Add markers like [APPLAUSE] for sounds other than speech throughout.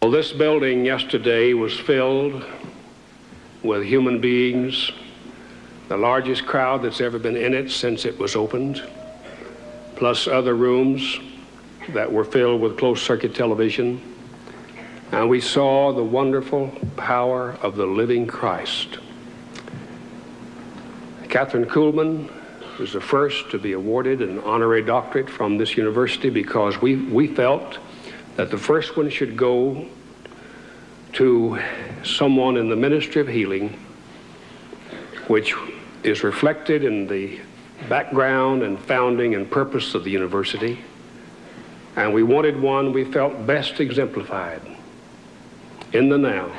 Well, this building yesterday was filled with human beings, the largest crowd that's ever been in it since it was opened, plus other rooms that were filled with closed circuit television. And we saw the wonderful power of the living Christ. Kathryn Kuhlman was the first to be awarded an honorary doctorate from this university because we, we felt that the first one should go to someone in the ministry of healing, which is reflected in the background and founding and purpose of the university. And we wanted one we felt best exemplified in the now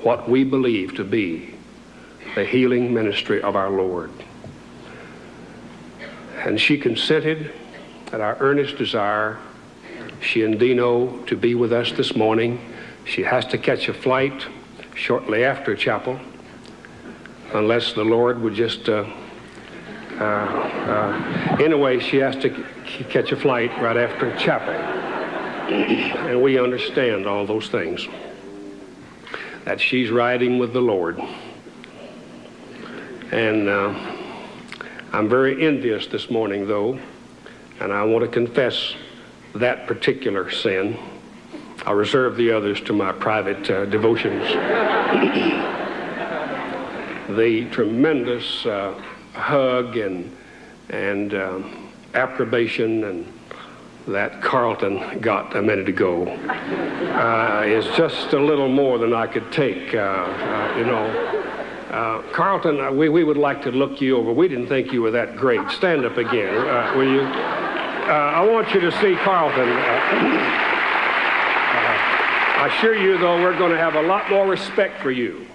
what we believe to be the healing ministry of our Lord. And she consented at our earnest desire, she and Dino, to be with us this morning. She has to catch a flight shortly after chapel, unless the Lord would just. Uh, uh, uh, anyway, she has to catch a flight right after chapel. [CLEARS THROAT] and we understand all those things. That she's riding with the Lord. And uh, I'm very envious this morning, though, and I want to confess that particular sin. I'll reserve the others to my private uh, devotions. [COUGHS] the tremendous uh, hug and, and um, approbation and that Carlton got a minute ago uh, is just a little more than I could take, uh, uh, you know. Uh, Carlton, uh, we, we would like to look you over. We didn't think you were that great. Stand up again, uh, will you? Uh, I want you to see Carlton. Uh, [CLEARS THROAT] uh, I assure you, though, we're going to have a lot more respect for you.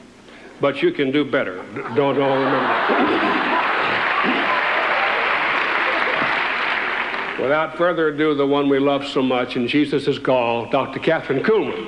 But you can do better. Don't, don't remember. Without further ado, the one we love so much, and Jesus is called Dr. Kathryn Kuhlman.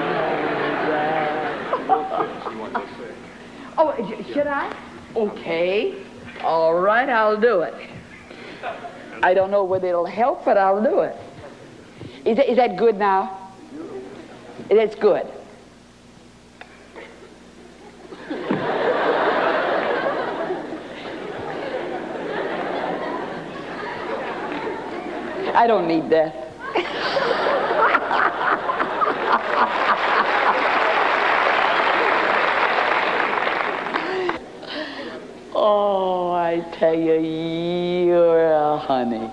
[LAUGHS] oh, should I? Okay. All right, I'll do it. I don't know whether it'll help, but I'll do it. Is that, is that good now? It's good. [LAUGHS] I don't need that. oh, I tell you, you're a honey.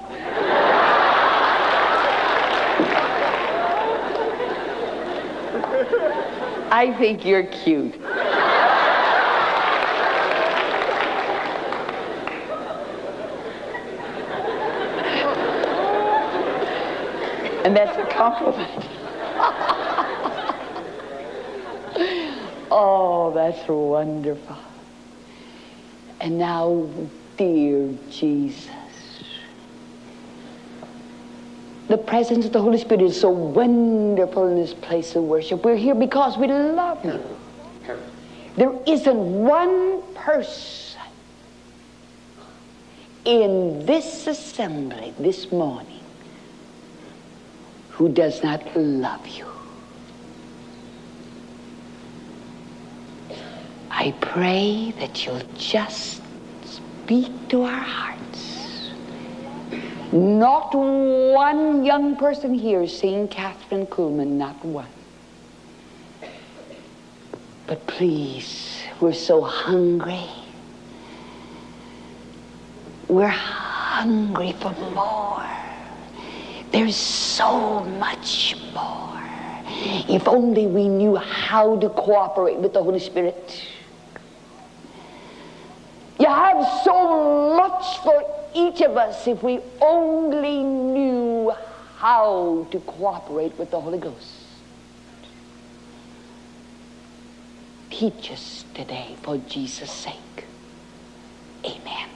I think you're cute. And that's a compliment. [LAUGHS] oh, that's wonderful. And now, dear Jesus, the presence of the Holy Spirit is so wonderful in this place of worship. We're here because we love you. There isn't one person in this assembly this morning who does not love you. I pray that you'll just speak to our hearts. Not one young person here seeing Kathryn Kuhlman, not one. But please, we're so hungry. We're hungry for more. There's so much more. If only we knew how to cooperate with the Holy Spirit. You have so much for each of us if we only knew how to cooperate with the Holy Ghost. Teach us today for Jesus' sake. Amen.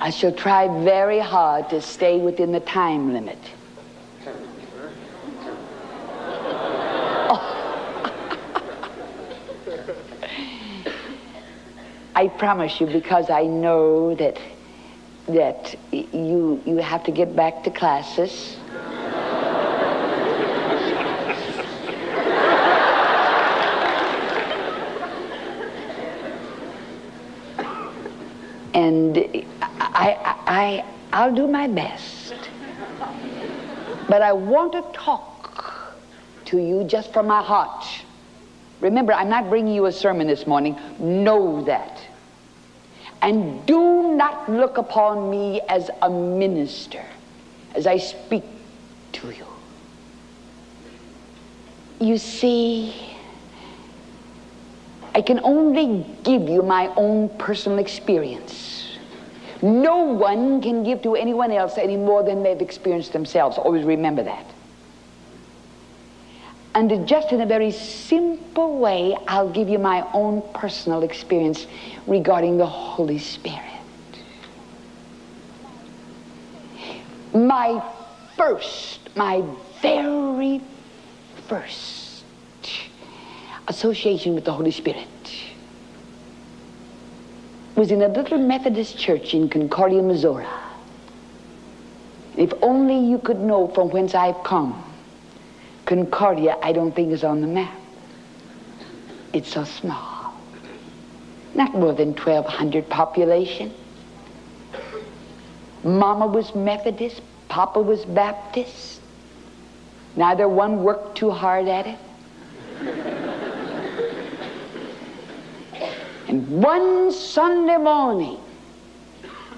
I shall try very hard to stay within the time limit. I promise you because I know that that you you have to get back to classes. and I, I, I'll do my best. But I want to talk to you just from my heart. Remember, I'm not bringing you a sermon this morning. Know that. And do not look upon me as a minister as I speak to you. You see, I can only give you my own personal experience. No one can give to anyone else any more than they've experienced themselves. Always remember that. And just in a very simple way, I'll give you my own personal experience regarding the Holy Spirit. My first, my very first association with the Holy Spirit was in a little Methodist church in Concordia, Missouri. If only you could know from whence I've come Concordia, I don't think, is on the map. It's so small. Not more than 1,200 population. Mama was Methodist, Papa was Baptist. Neither one worked too hard at it. and one Sunday morning,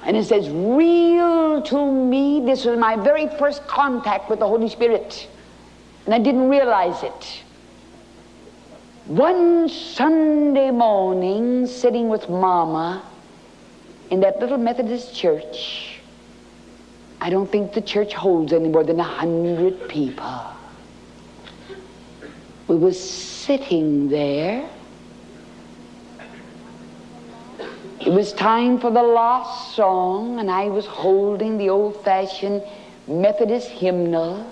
and it says, real to me, this was my very first contact with the Holy Spirit and I didn't realize it. One Sunday morning, sitting with Mama in that little Methodist church, I don't think the church holds any more than a hundred people. We were sitting there. It was time for the last song, and I was holding the old-fashioned Methodist hymnal.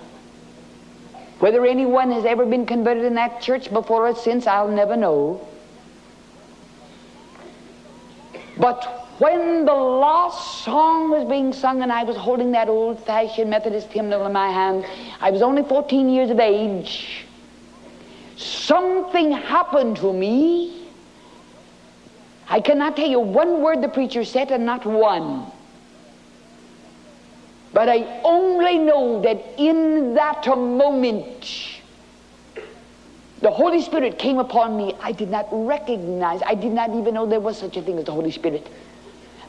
Whether anyone has ever been converted in that church before or since, I'll never know. But when the last song was being sung and I was holding that old-fashioned Methodist hymnal in my hand, I was only 14 years of age. Something happened to me. I cannot tell you one word the preacher said and not one. But I only know that in that moment, the Holy Spirit came upon me. I did not recognize, I did not even know there was such a thing as the Holy Spirit.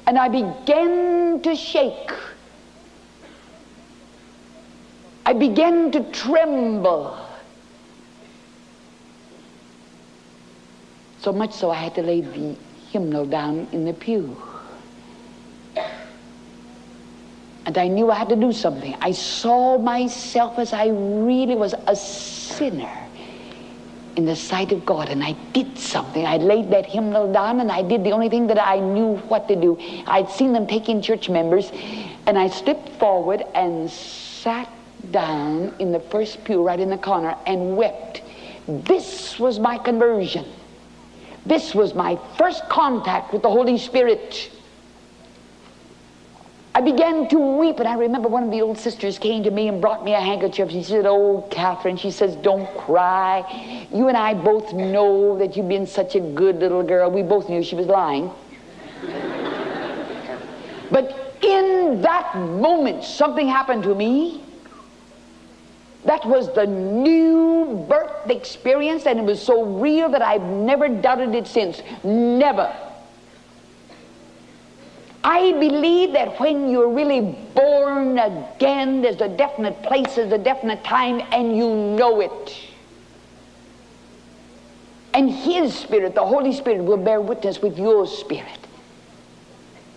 And I began to shake. I began to tremble. So much so I had to lay the hymnal down in the pew. And I knew I had to do something. I saw myself as I really was a sinner in the sight of God, and I did something. I laid that hymnal down, and I did the only thing that I knew what to do. I'd seen them taking church members, and I stepped forward and sat down in the first pew right in the corner and wept. This was my conversion. This was my first contact with the Holy Spirit. I began to weep, and I remember one of the old sisters came to me and brought me a handkerchief. She said, Oh, Kathryn, she says, don't cry. You and I both know that you've been such a good little girl. We both knew she was lying. but in that moment, something happened to me. That was the new birth experience, and it was so real that I've never doubted it since. Never. I believe that when you're really born again, there's a definite place, there's a definite time, and you know it. And His Spirit, the Holy Spirit, will bear witness with your spirit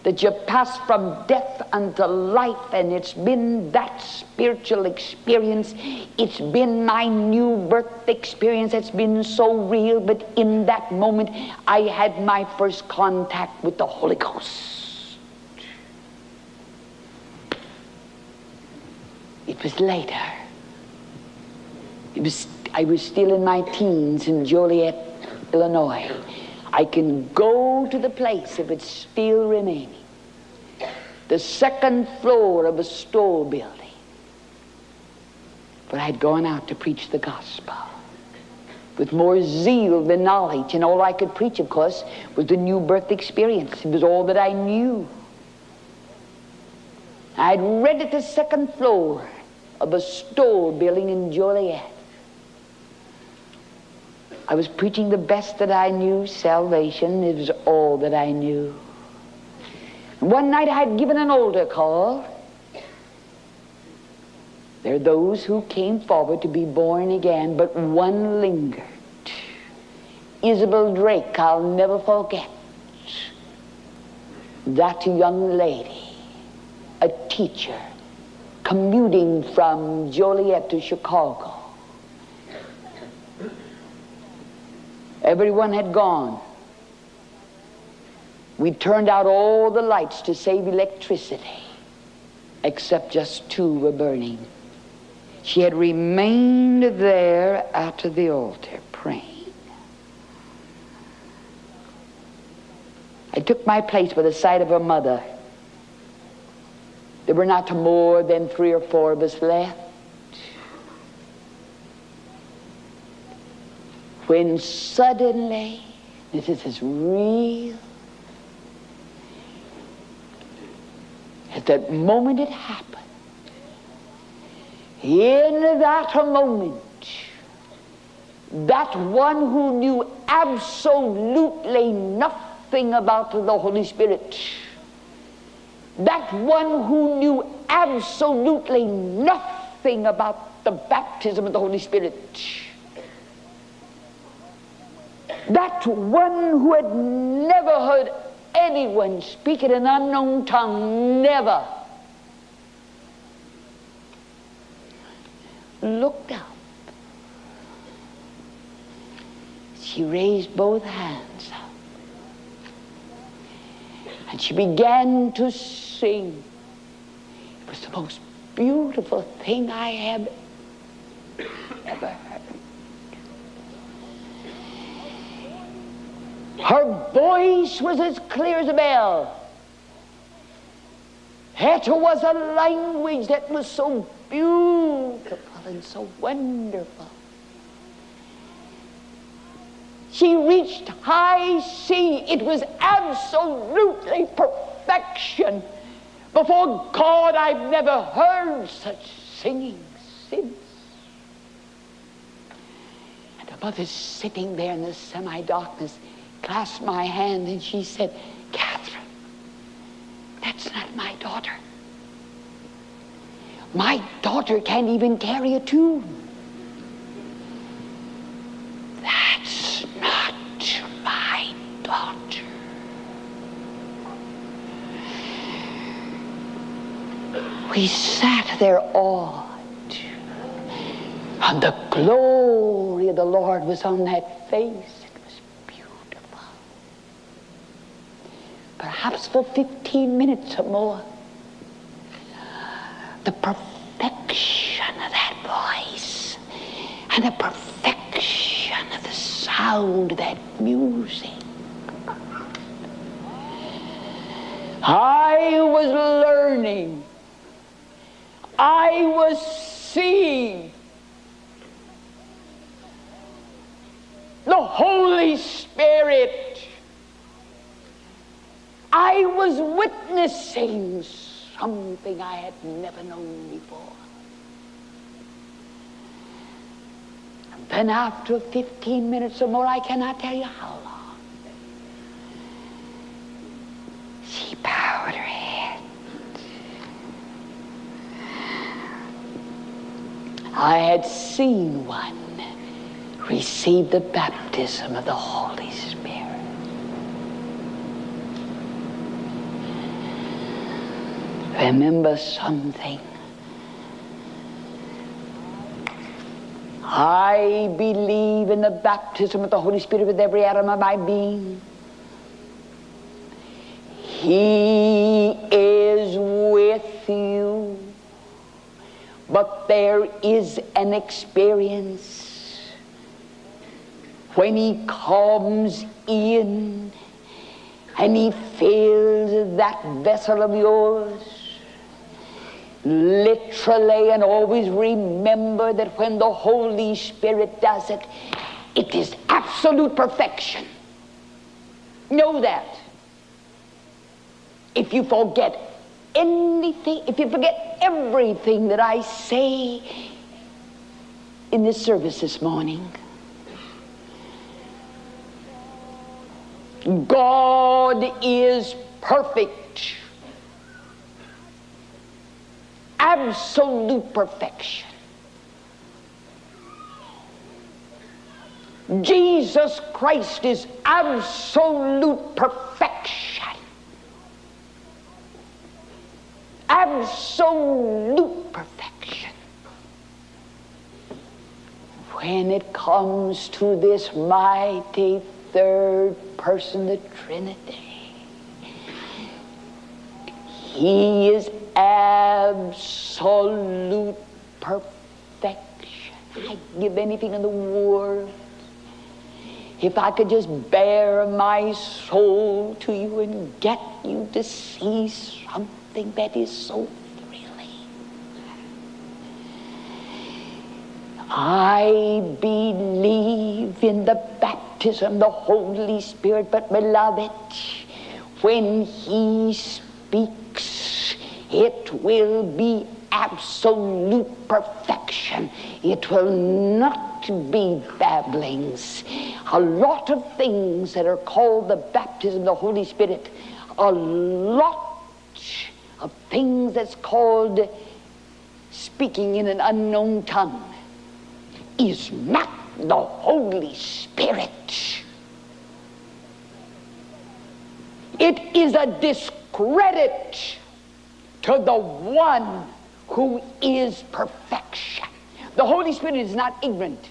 that you pass from death unto life, and it's been that spiritual experience. It's been my new birth experience. It's been so real, but in that moment, I had my first contact with the Holy Ghost. It was later. It was, I was still in my teens in Joliet, Illinois. I can go to the place if it's still remaining. The second floor of a store building. But I'd gone out to preach the gospel with more zeal than knowledge. And all I could preach, of course, was the new birth experience. It was all that I knew. I'd read at the second floor of a store building in Joliet. I was preaching the best that I knew, salvation. It was all that I knew. One night I had given an altar call. There are those who came forward to be born again, but one lingered. Isabel Drake, I'll never forget. That young lady, a teacher, commuting from Joliet to Chicago. Everyone had gone. We turned out all the lights to save electricity, except just two were burning. She had remained there at the altar praying. I took my place by the side of her mother. There were not more than three or four of us left. When suddenly, this is real At that moment it happened. In that moment, that one who knew absolutely nothing about the Holy Spirit, that one who knew absolutely nothing about the baptism of the Holy Spirit, that one who had never heard anyone speak in an unknown tongue, never looked up. She raised both hands up. And she began to sing. It was the most beautiful thing I have ever heard. Her voice was as clear as a bell. It was a language that was so beautiful and so wonderful. She reached high C. It was absolutely perfection. Before God, I've never heard such singing since. And the mother's sitting there in the semi-darkness clasped my hand and she said, Kathryn, that's not my daughter. My daughter can't even carry a tune. That's not my daughter. We sat there awed, and the glory of the Lord was on that face. It was beautiful. Perhaps for 15 minutes or more. The perfection of that voice and the perfection of the sound of that music. I was learning. I was seeing the Holy Spirit. I was witnessing something I had never known before. And then after 15 minutes or more, I cannot tell you how long, she bowed her I had seen one receive the baptism of the Holy Spirit. Remember something. I believe in the baptism of the Holy Spirit with every atom of my being. He is with you. But there is an experience when He comes in and He fills that vessel of yours literally and always remember that when the Holy Spirit does it, it is absolute perfection. Know that. If you forget anything, if you forget everything that I say in this service this morning, God is perfect absolute perfection. Jesus Christ is absolute perfection. Absolute perfection. When it comes to this mighty third person, the Trinity, He is absolute perfection. I'd give anything in the world if I could just bare my soul to you and get you to see something that is so thrilling. I believe in the baptism, the Holy Spirit, but beloved, when He speaks, it will be absolute perfection. It will not be babblings. A lot of things that are called the baptism of the Holy Spirit, a lot of things that's called speaking in an unknown tongue is not the Holy Spirit. It is a discredit to the one who is perfection. The Holy Spirit is not ignorant.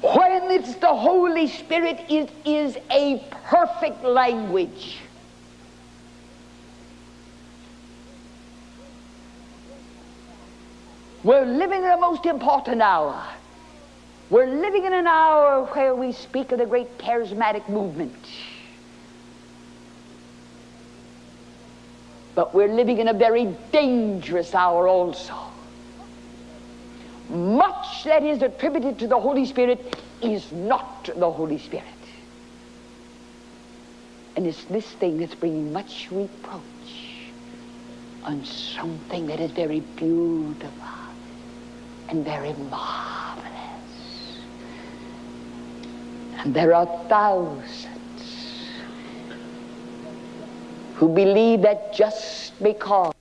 When it's the Holy Spirit, it is a perfect language. We're living in a most important hour. We're living in an hour where we speak of the great charismatic movement. But we're living in a very dangerous hour also. Much that is attributed to the Holy Spirit is not the Holy Spirit. And it's this thing that's bringing much reproach on something that is very beautiful and very marvelous. And there are thousands who believe that just because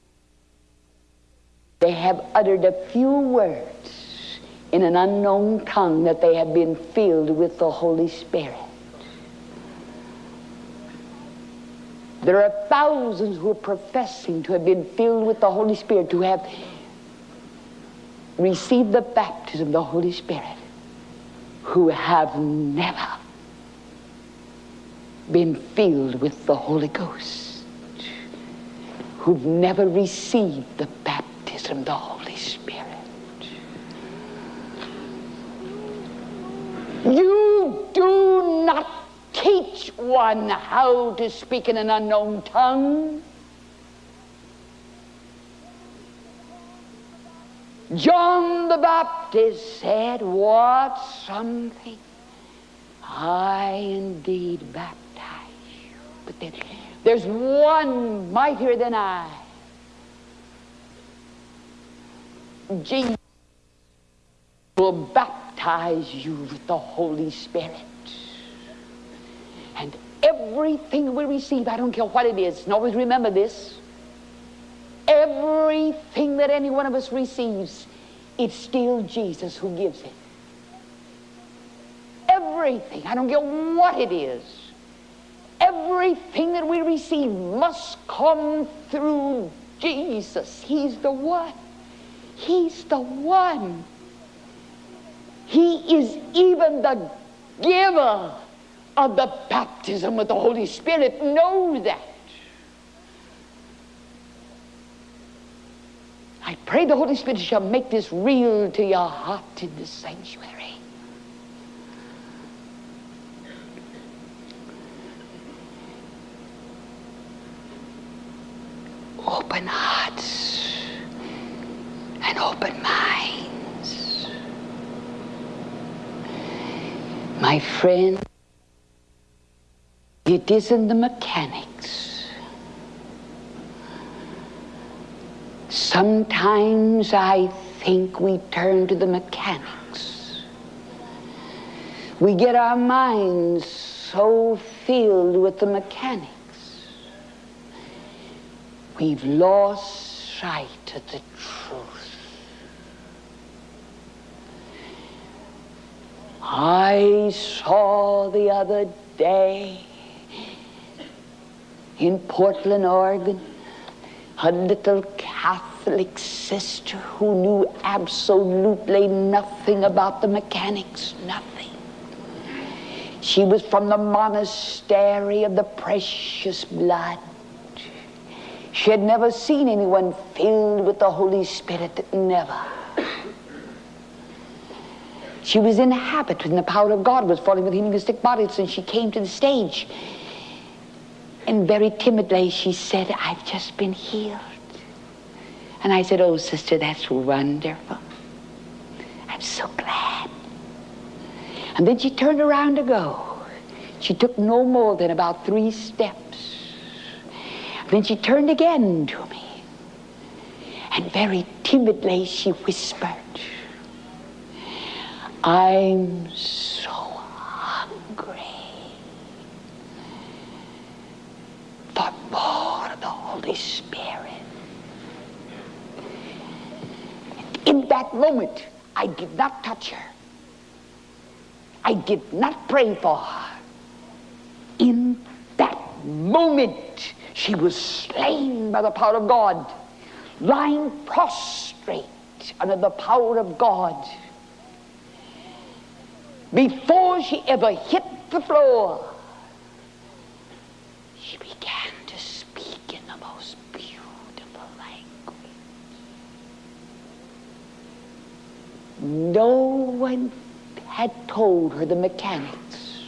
they have uttered a few words in an unknown tongue that they have been filled with the Holy Spirit. There are thousands who are professing to have been filled with the Holy Spirit, to have received the baptism of the Holy Spirit, who have never been filled with the Holy Ghost who've never received the baptism of the Holy Spirit. You do not teach one how to speak in an unknown tongue. John the Baptist said, What something? I indeed baptize you. But then there's one mightier than I. Jesus will baptize you with the Holy Spirit. And everything we receive, I don't care what it is, and always remember this, everything that any one of us receives, it's still Jesus who gives it. Everything. I don't care what it is. Everything that we receive must come through Jesus. He's the one. He's the one. He is even the giver of the baptism with the Holy Spirit. Know that. I pray the Holy Spirit shall make this real to your heart in the sanctuary. Open hearts and open minds. My friend, it isn't the mechanics. Sometimes I think we turn to the mechanics. We get our minds so filled with the mechanics. We've lost sight of the truth. I saw the other day in Portland, Oregon, a little Catholic sister who knew absolutely nothing about the mechanics, nothing. She was from the monastery of the precious blood. She had never seen anyone filled with the Holy Spirit, never. She was in habit when the power of God was falling with healing sick bodies, and she came to the stage. And very timidly she said, I've just been healed. And I said, Oh, sister, that's wonderful. I'm so glad. And then she turned around to go. She took no more than about three steps. Then she turned again to me. And very timidly she whispered, I'm so hungry for more of the Holy Spirit. In that moment, I did not touch her. I did not pray for her. In that moment, she was slain by the power of God, lying prostrate under the power of God. Before she ever hit the floor, she began to speak in the most beautiful language. No one had told her the mechanics.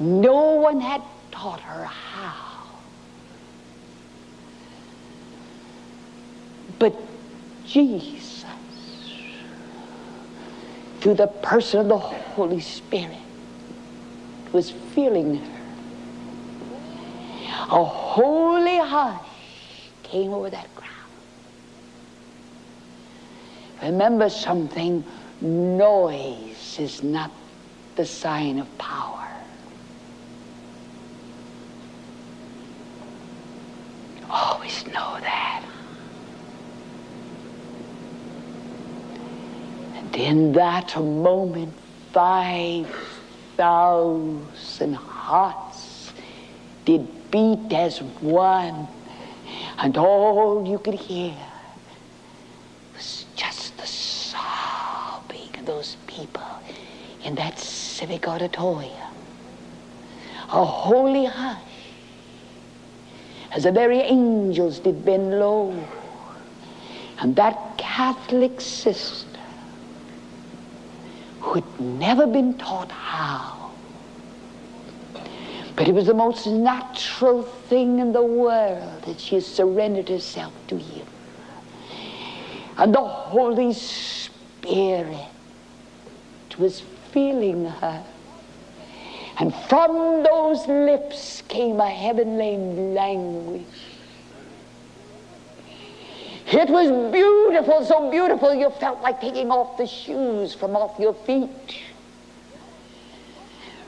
No one had taught her how. But Jesus, through the person of the Holy Spirit, was filling her. A holy hush came over that crowd. Remember something, noise is not the sign of power. Always know that. And in that moment, 5,000 hearts did beat as one. And all you could hear was just the sobbing of those people in that civic auditorium. A holy hush as the very angels did bend low. And that Catholic sister who had never been taught how, but it was the most natural thing in the world that she surrendered herself to him. And the Holy Spirit was feeling her. And from those lips came a heavenly language. It was beautiful, so beautiful you felt like taking off the shoes from off your feet.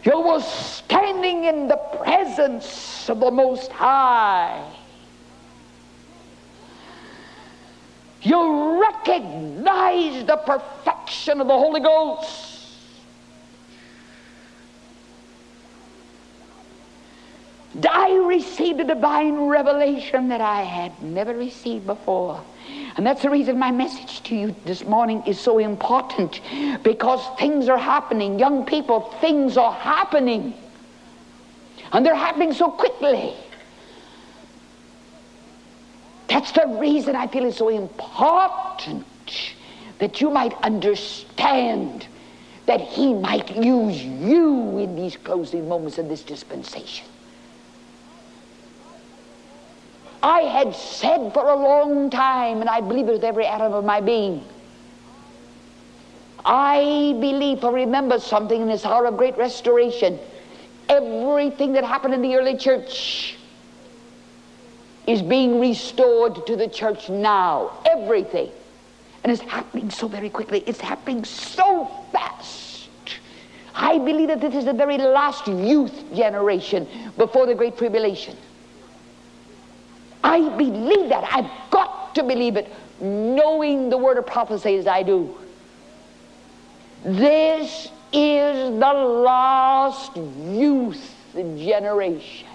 You were standing in the presence of the Most High. You recognized the perfection of the Holy Ghost. I received a divine revelation that I had never received before. And that's the reason my message to you this morning is so important because things are happening. Young people, things are happening. And they're happening so quickly. That's the reason I feel it's so important that you might understand that He might use you in these closing moments of this dispensation. I had said for a long time, and I believe it with every atom of my being, I believe or remember something in this hour of great restoration. Everything that happened in the early church is being restored to the church now. Everything. And it's happening so very quickly. It's happening so fast. I believe that this is the very last youth generation before the Great Tribulation. I believe that. I've got to believe it, knowing the word of prophecy as I do. This is the last youth generation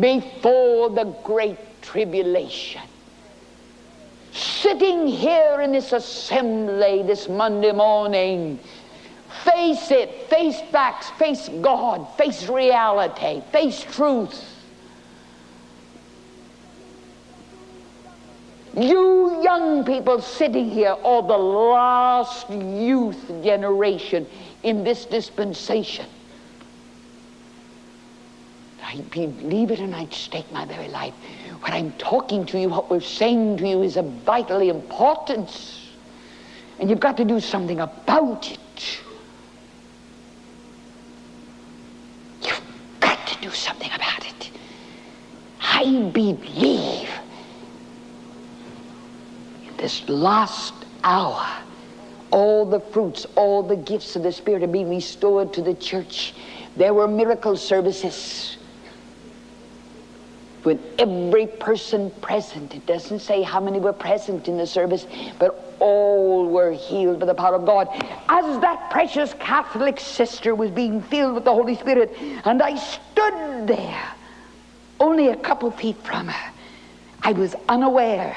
before the great tribulation. Sitting here in this assembly this Monday morning, face it, face facts, face God, face reality, face truth. You young people sitting here are the last youth generation in this dispensation. I believe it and I'd stake my very life. What I'm talking to you, what we're saying to you is of vitally importance. And you've got to do something about it. You've got to do something about it. I believe this last hour, all the fruits, all the gifts of the Spirit are being restored to the church. There were miracle services when every person present, it doesn't say how many were present in the service, but all were healed by the power of God. As that precious Catholic sister was being filled with the Holy Spirit, and I stood there, only a couple feet from her, I was unaware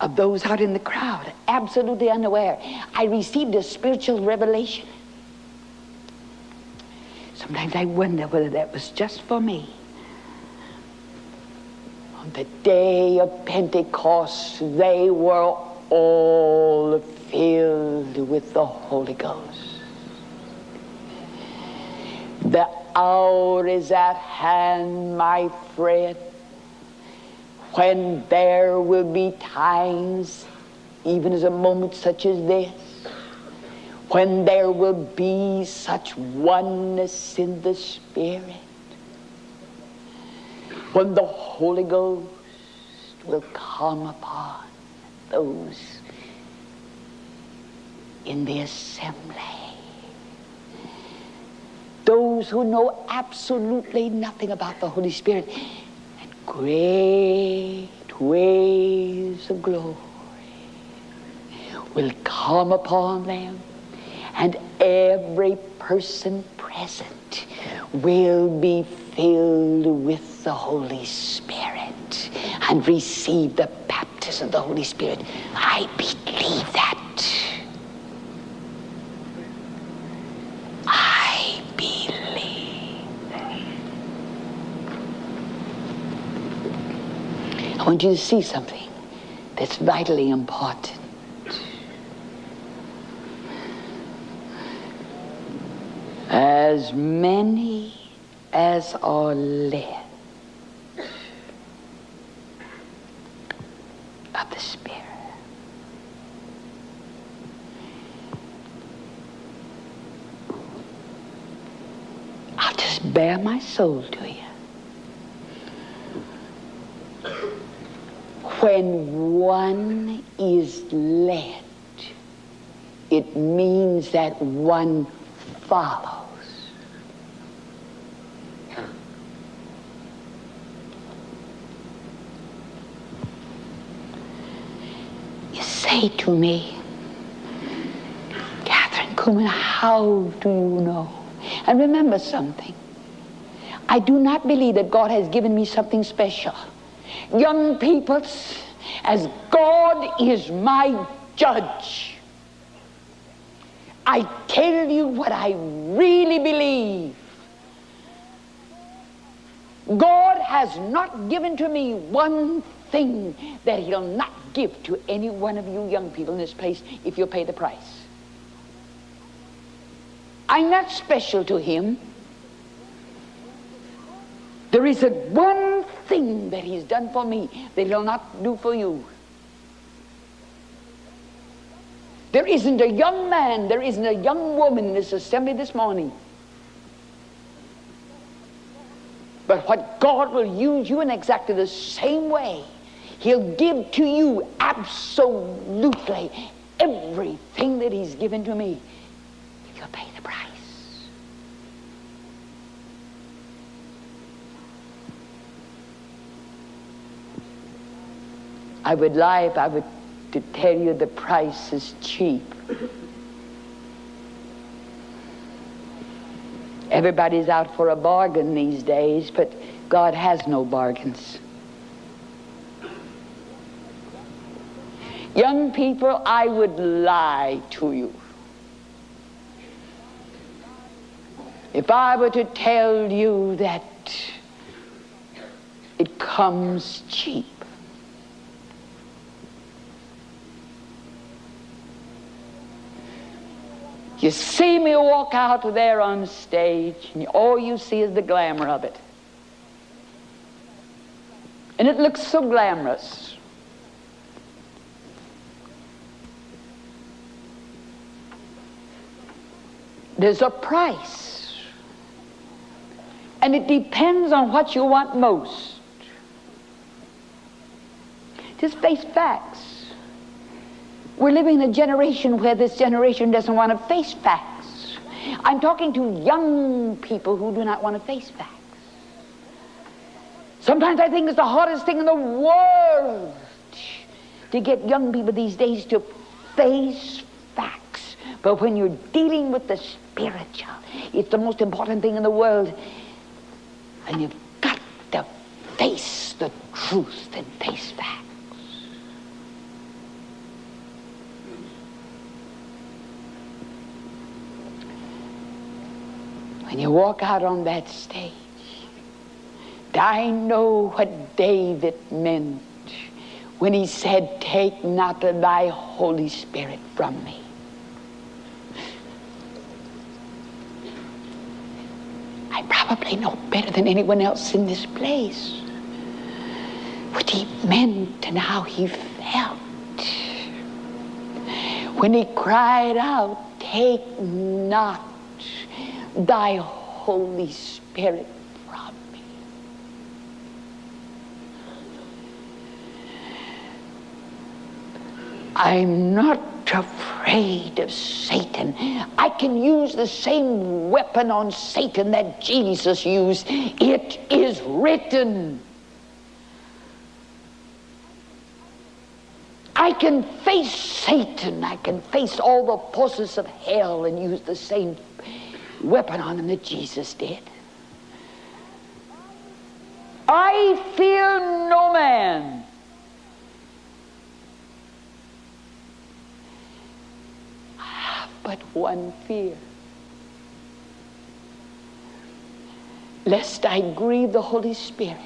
of those out in the crowd, absolutely unaware. I received a spiritual revelation. Sometimes I wonder whether that was just for me. On the day of Pentecost, they were all filled with the Holy Ghost. The hour is at hand, my friend when there will be times, even as a moment such as this, when there will be such oneness in the Spirit, when the Holy Ghost will come upon those in the assembly. Those who know absolutely nothing about the Holy Spirit great waves of glory will come upon them and every person present will be filled with the Holy Spirit and receive the baptism of the Holy Spirit. I believe that. Want you to see something that's vitally important. As many as are led of the Spirit. I'll just bare my soul to you. When one is led, it means that one follows. You say to me, Kathryn Kuhlman, how do you know? And remember something. I do not believe that God has given me something special. Young people, as God is my judge, I tell you what I really believe. God has not given to me one thing that he'll not give to any one of you young people in this place if you'll pay the price. I'm not special to him. There is a one thing that he's done for me that he'll not do for you. There isn't a young man, there isn't a young woman in this assembly this morning. But what God will use you in exactly the same way. He'll give to you absolutely everything that he's given to me you'll pay the price. I would lie if I would to tell you the price is cheap. Everybody's out for a bargain these days, but God has no bargains. Young people, I would lie to you. If I were to tell you that it comes cheap. You see me walk out there on stage, and all you see is the glamour of it. And it looks so glamorous. There's a price. And it depends on what you want most. Just face facts. We're living in a generation where this generation doesn't want to face facts. I'm talking to young people who do not want to face facts. Sometimes I think it's the hardest thing in the world to get young people these days to face facts. But when you're dealing with the spiritual, it's the most important thing in the world. And you've got to face the truth and face facts. When you walk out on that stage, I know what David meant when he said, Take not thy Holy Spirit from me. I probably know better than anyone else in this place what he meant and how he felt when he cried out, Take not thy Holy Spirit from me. I'm not afraid of Satan. I can use the same weapon on Satan that Jesus used. It is written. I can face Satan. I can face all the forces of hell and use the same weapon on him that Jesus did. I fear no man. I have but one fear. Lest I grieve the Holy Spirit.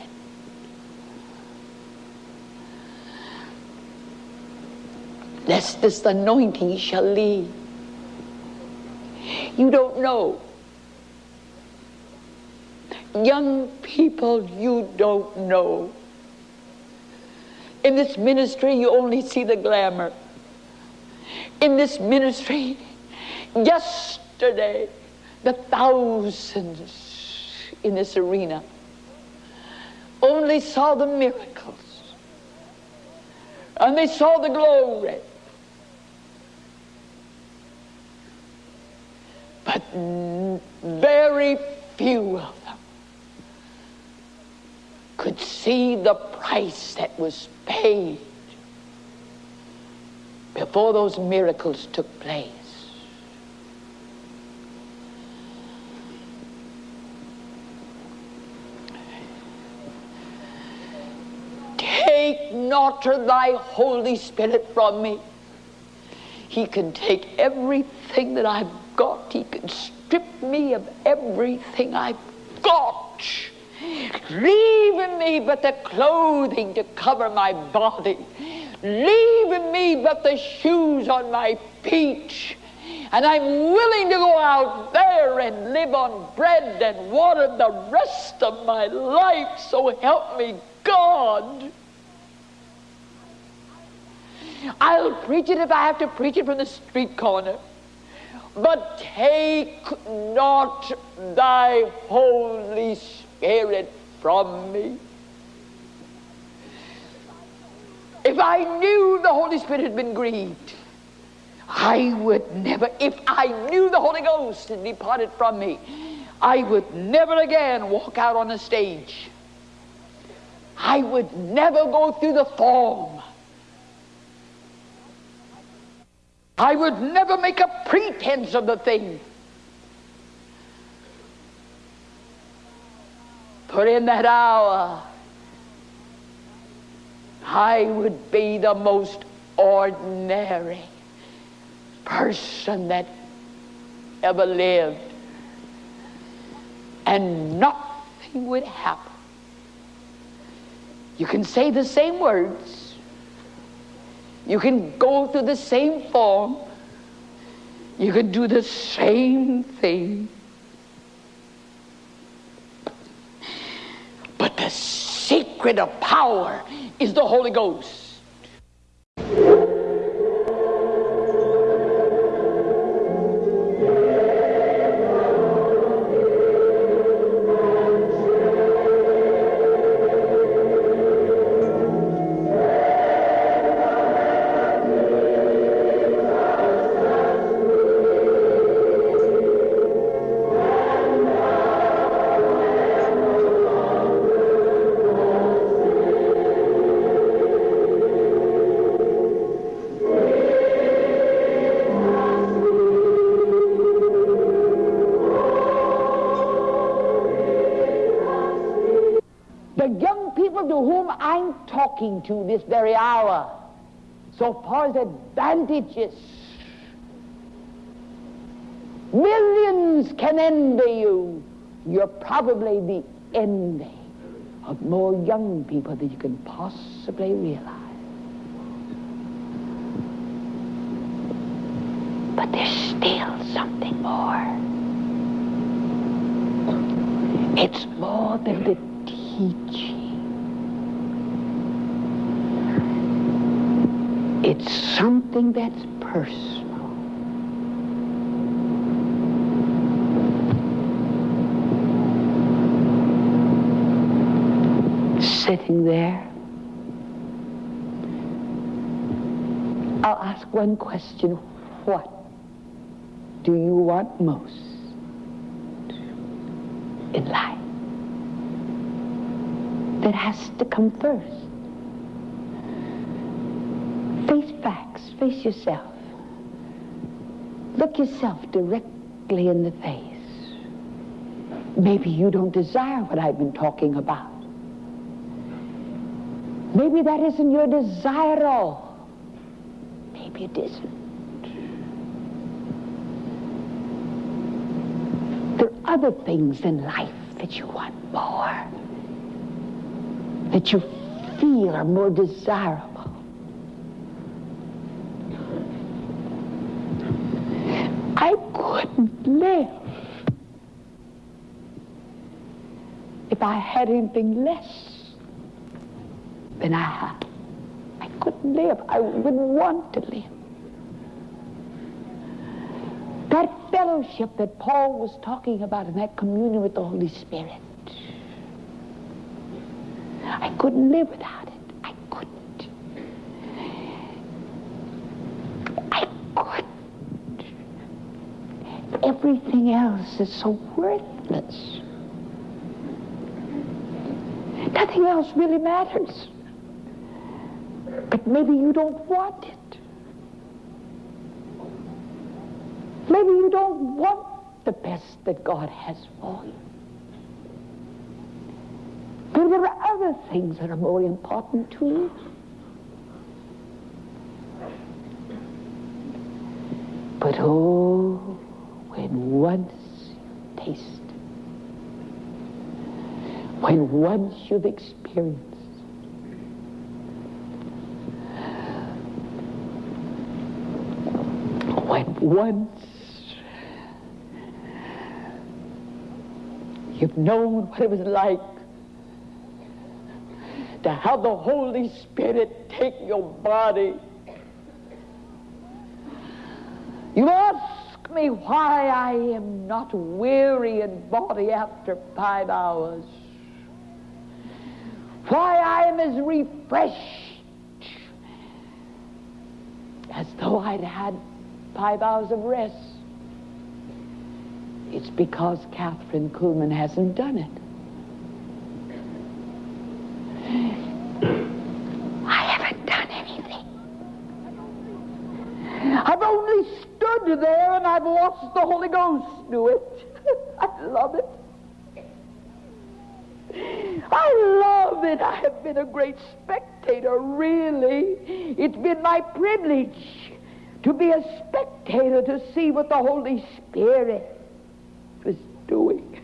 Lest this anointing shall leave. You don't know Young people, you don't know. In this ministry, you only see the glamour. In this ministry, yesterday, the thousands in this arena only saw the miracles. And they saw the glory. But very few of could see the price that was paid before those miracles took place. Take not thy Holy Spirit from me. He can take everything that I've got. He can strip me of everything I've got. Leave me but the clothing to cover my body. Leave me but the shoes on my feet. And I'm willing to go out there and live on bread and water the rest of my life. So help me God. I'll preach it if I have to preach it from the street corner. But take not thy Holy Spirit from me. If I knew the Holy Spirit had been grieved, I would never, if I knew the Holy Ghost had departed from me, I would never again walk out on a stage. I would never go through the form. I would never make a pretense of the thing. For in that hour, I would be the most ordinary person that ever lived. And nothing would happen. You can say the same words. You can go through the same form. You can do the same thing. The secret of power is the Holy Ghost. Talking to this very hour. So far as advantages, millions can envy you. You're probably the envy of more young people than you can possibly realize. But there's still something more. It's more than the teaching. It's something that's personal. Sitting there, I'll ask one question. What do you want most in life? That has to come first. Face facts. Yourself. Look yourself directly in the face. Maybe you don't desire what I've been talking about. Maybe that isn't your desire at all. Maybe it isn't. There are other things in life that you want more, that you feel are more desirable. live. If I had anything less than I have, I couldn't live. I wouldn't want to live. That fellowship that Paul was talking about and that communion with the Holy Spirit, I couldn't live without it. I couldn't. I couldn't. everything else is so worthless. Nothing else really matters. But maybe you don't want it. Maybe you don't want the best that God has for you. But there are other things that are more important to you. But oh, when once you taste, when once you've experienced, when once you've known what it was like to have the Holy Spirit take your body you ask me why I am not weary in body after five hours. Why I am as refreshed as though I'd had five hours of rest. It's because Kathryn Kuhlman hasn't done it. I haven't done anything. I've only stood there and I've watched the Holy Ghost do it. [LAUGHS] I love it. I love it. I have been a great spectator, really. It's been my privilege to be a spectator to see what the Holy Spirit was doing.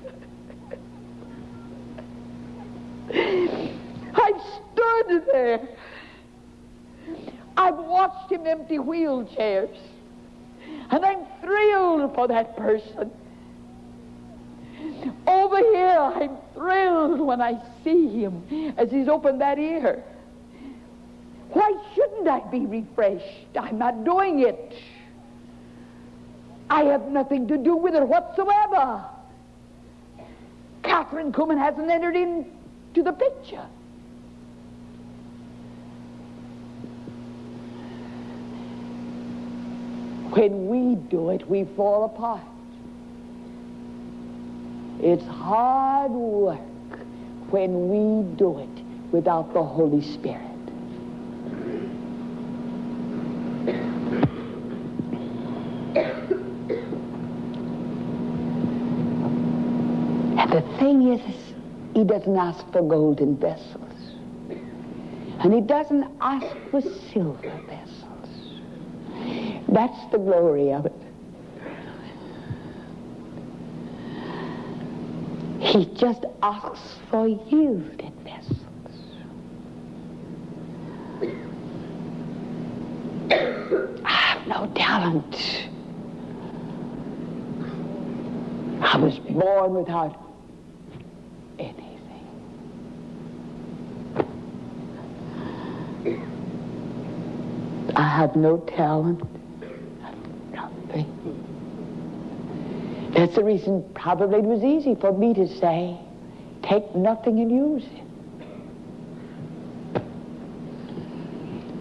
[LAUGHS] I've stood there. I've watched him empty wheelchairs. And I'm thrilled for that person. Over here, I'm thrilled when I see him as he's opened that ear. Why shouldn't I be refreshed? I'm not doing it. I have nothing to do with it whatsoever. Kathryn Kuhlman hasn't entered into the picture. When we do it, we fall apart. It's hard work when we do it without the Holy Spirit. And the thing is, he doesn't ask for golden vessels. And he doesn't ask for silver vessels. That's the glory of it. He just asks for yielded vessels. I have no talent. I was born without anything. I have no talent. That's the reason probably it was easy for me to say, take nothing and use it.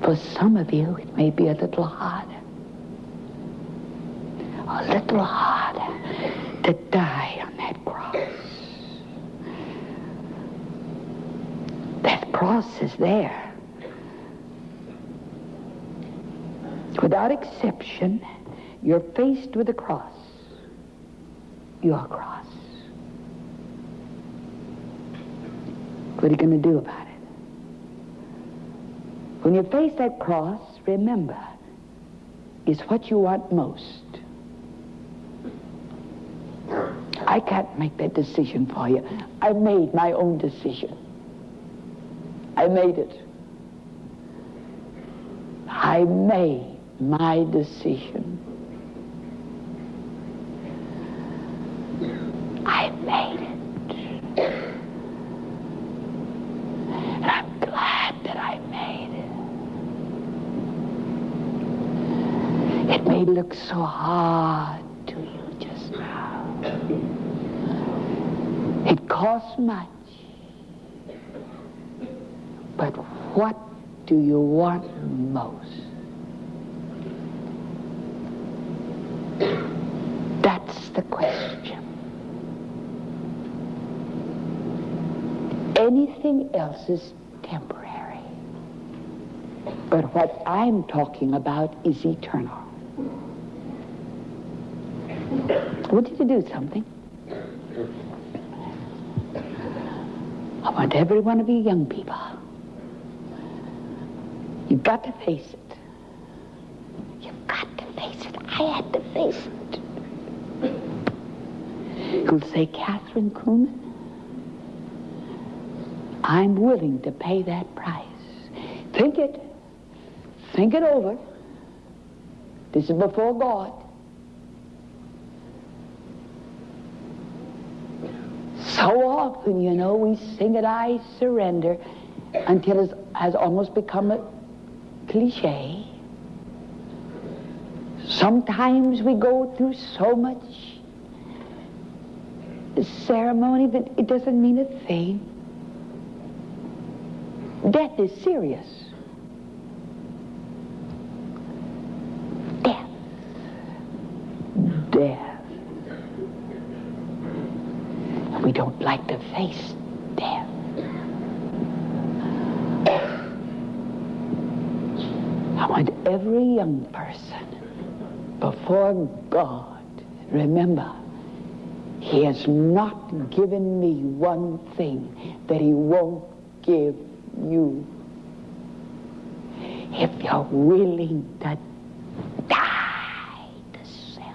For some of you, it may be a little harder. A little harder to die on that cross. That cross is there. Without exception, you're faced with a cross your cross. What are you going to do about it? When you face that cross, remember, is what you want most. I can't make that decision for you. I made my own decision. I made it. I made my decision. I made it. And I'm glad that I made it. It may look so hard to you just now. It costs much. But what do you want most? That's the question. Anything else is temporary. But what I'm talking about is eternal. I want you do something. I want every one of you young people. You've got to face it. You've got to face it. I had to face it. You'll say, Kathryn Kuhlman, I'm willing to pay that price. Think it. Think it over. This is before God. So often, you know, we sing it, I surrender, until it has almost become a cliche. Sometimes we go through so much ceremony that it doesn't mean a thing. Death is serious. Death. Death. We don't like to face death. I want every young person before God, remember, He has not given me one thing that He won't give you. If you're willing to die to self.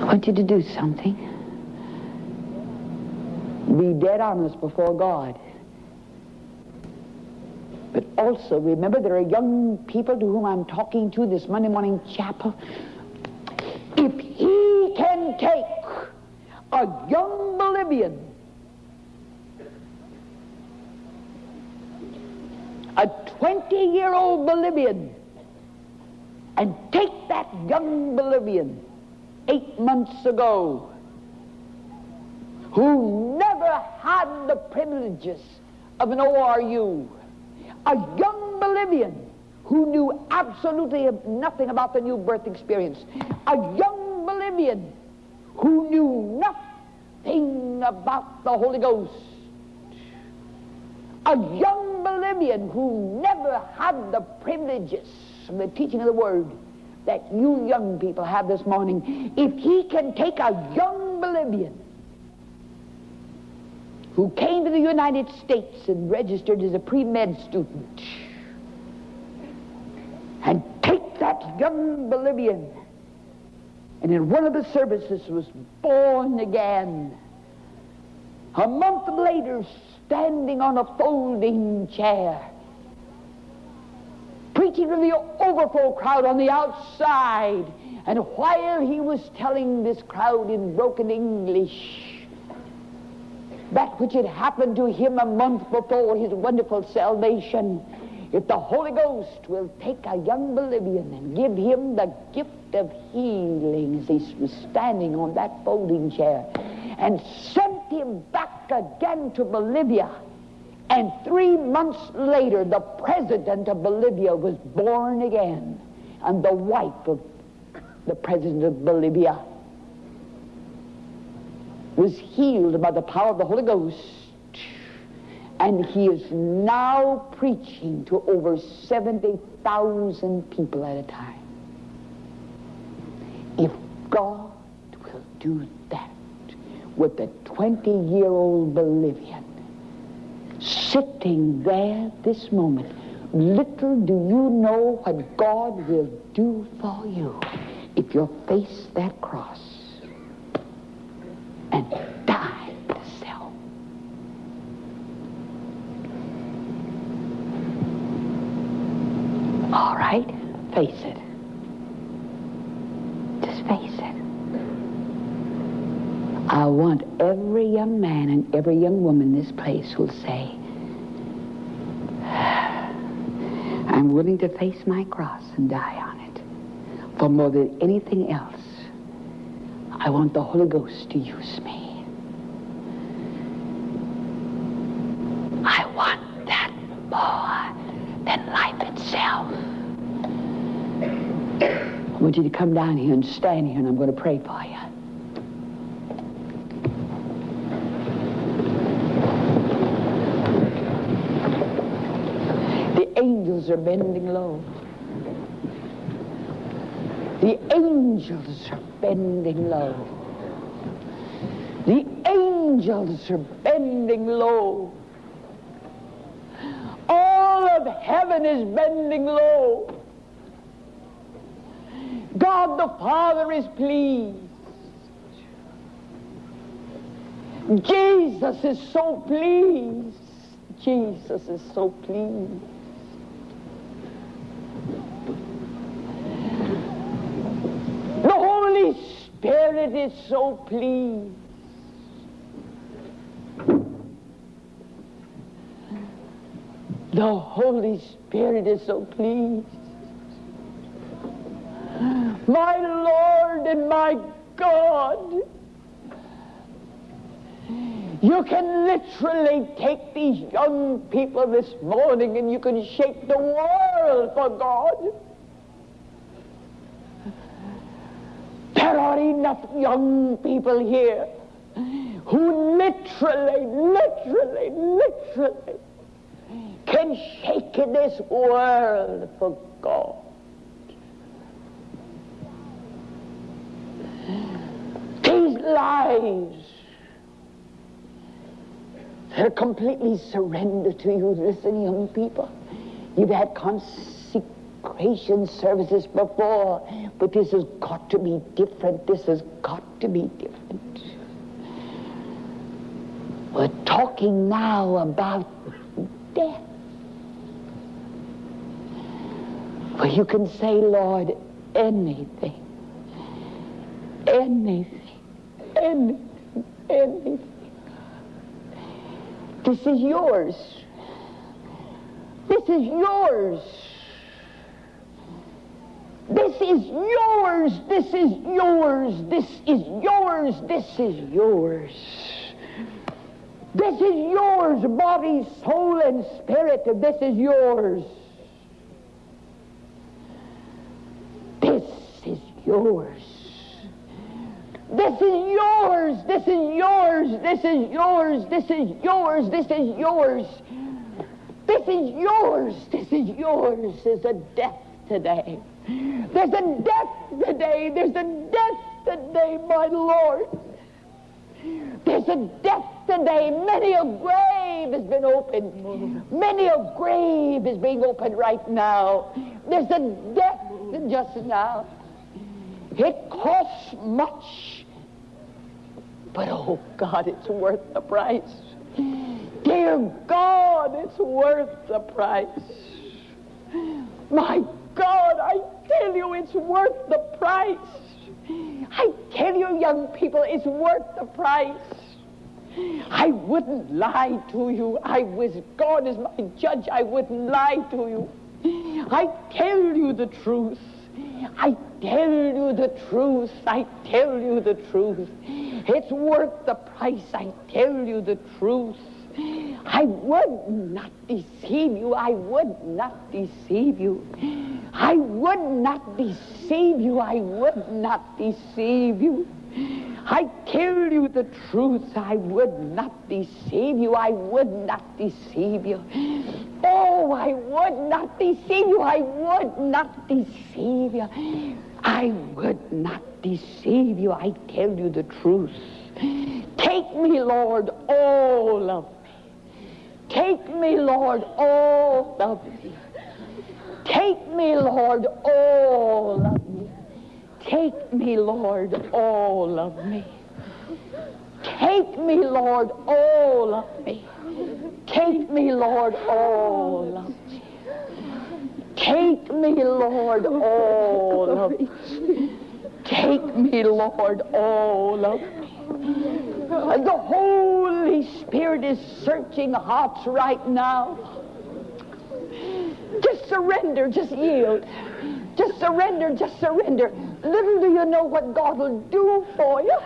I want you to do something. Be dead honest before God. But also remember there are young people to whom I'm talking to this Monday morning chapel. If he can take a young Bolivian, a 20-year-old Bolivian, and take that young Bolivian eight months ago who never had the privileges of an ORU, a young Bolivian who knew absolutely nothing about the new birth experience, a young Bolivian who knew nothing about the Holy Ghost, a young Bolivian who never had the privileges of the teaching of the Word that you young people have this morning, if he can take a young Bolivian who came to the United States and registered as a pre-med student and take that young Bolivian and in one of the services was born again. A month later, standing on a folding chair, preaching to the overflow crowd on the outside. And while he was telling this crowd in broken English that which had happened to him a month before his wonderful salvation, if the Holy Ghost will take a young Bolivian and give him the gift of healing as he was standing on that folding chair and sent him back again to Bolivia, and three months later, the president of Bolivia was born again, and the wife of the president of Bolivia was healed by the power of the Holy Ghost. And he is now preaching to over 70,000 people at a time. If God will do that with the 20 year old Bolivian, sitting there this moment. Little do you know what God will do for you if you'll face that cross and die to self. All right, face it. Just face it. I want every young man and every young woman in this place who'll say, [SIGHS] I'm willing to face my cross and die on it. For more than anything else, I want the Holy Ghost to use me. I want that more want you to come down here and stand here, and I'm going to pray for you. The angels are bending low. The angels are bending low. The angels are bending low. All of heaven is bending low. God the Father is pleased. Jesus is so pleased. Jesus is so pleased. The Holy Spirit is so pleased. The Holy Spirit is so pleased. My Lord and my God. You can literally take these young people this morning and you can shake the world for God. There are enough young people here who literally, literally, literally can shake this world for God. These lives they're completely surrendered to you. Listen, young people, you've had consecration services before, but this has got to be different. This has got to be different. We're talking now about death. Where you can say, Lord, anything, anything, anything, anything. This is yours. This is yours. This is yours. This is yours. This is yours. This is yours. This is yours, body, soul, and spirit. This is yours. This is yours. This is yours. This is yours. This is yours. This is yours. This is yours. This is yours. This is yours. There's a death today. There's a death today. There's a death today, my Lord. There's a death today. Many a grave has been opened. Many a grave is being opened right now. There's a death just now. It costs much. But oh God, it's worth the price. Dear God, it's worth the price. My God, I tell you, it's worth the price. I tell you, young people, it's worth the price. I wouldn't lie to you. I was God is my judge. I wouldn't lie to you. I tell you the truth. I tell you the truth. I tell you the truth. It's worth the price. I tell you the truth. I would not deceive you. I would not deceive you. I would not deceive you. I would not deceive you. I tell you the truth. I would not deceive you. I would not deceive you. Oh, I would not deceive you. I would not deceive you. I would not deceive you. I tell you the truth. Take me, Lord, all of me. Take me, Lord, all of me. Take me, Lord, all of me. Take me, Lord, all of me. Take me, Lord, all of me. Take me, Lord, all of me. Take me, Lord, all of me. Take me, Lord, all of me. The Holy Spirit is searching hearts right now. Just surrender, just yield. Just surrender, just surrender. Little do you know what God will do for you.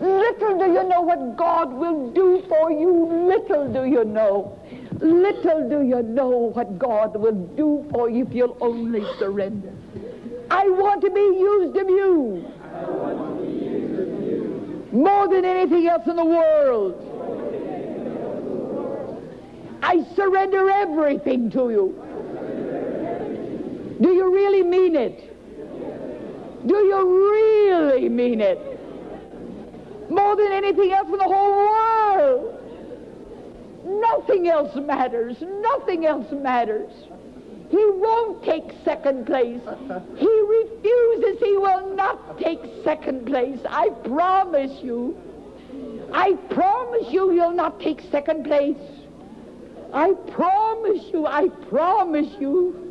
Little do you know what God will do for you. Little do you know. Little do you know what God will do for you if you'll only surrender. I want to be used of you. More than anything else in the world. I surrender everything to you. Do you really mean it? Do you really mean it? More than anything else in the whole world. Nothing else matters. Nothing else matters. He won't take second place. He refuses. He will not take second place. I promise you. I promise you he'll not take second place. I promise you. I promise you.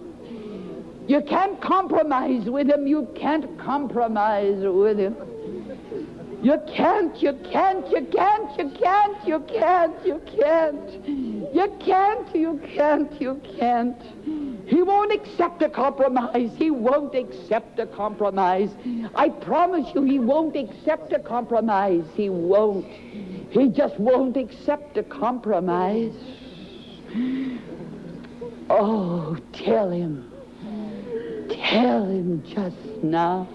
You can't compromise with him. You can't compromise with him. You can't, you can't, you can't, you can't, you can't, you can't. You can't, you can't, you can't. He won't accept a compromise. He won't accept a compromise. I promise you, he won't accept a compromise. He won't. He just won't accept a compromise. Oh, tell him. Tell him just now.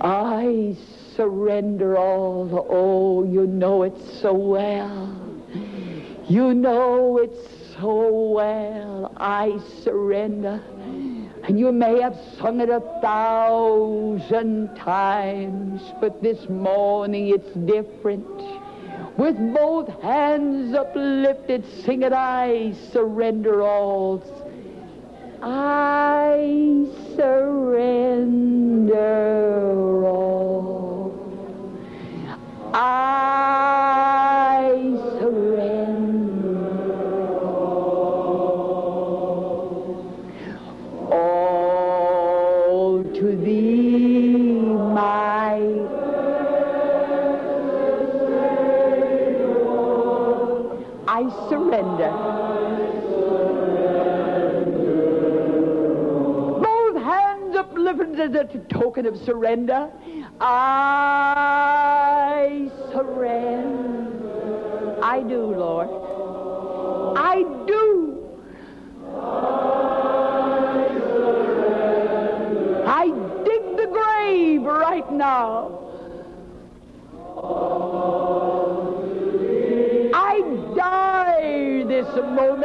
I surrender all. Oh, you know it so well. You know it so well. I surrender. And you may have sung it a thousand times, but this morning it's different. With both hands uplifted, sing it, I surrender all. I surrender all. I surrender all to thee, my I surrender. A token of surrender. I surrender. I do, Lord. I do. I dig the grave right now. I die this moment.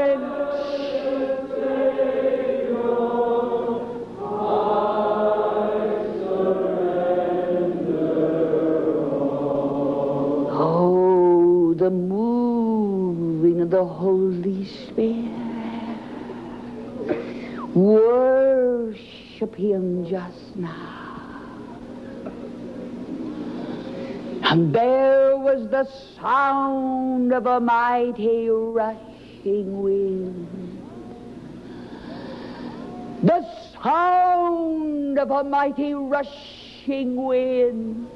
Him just now. And there was the sound of a mighty rushing wind. The sound of a mighty rushing wind.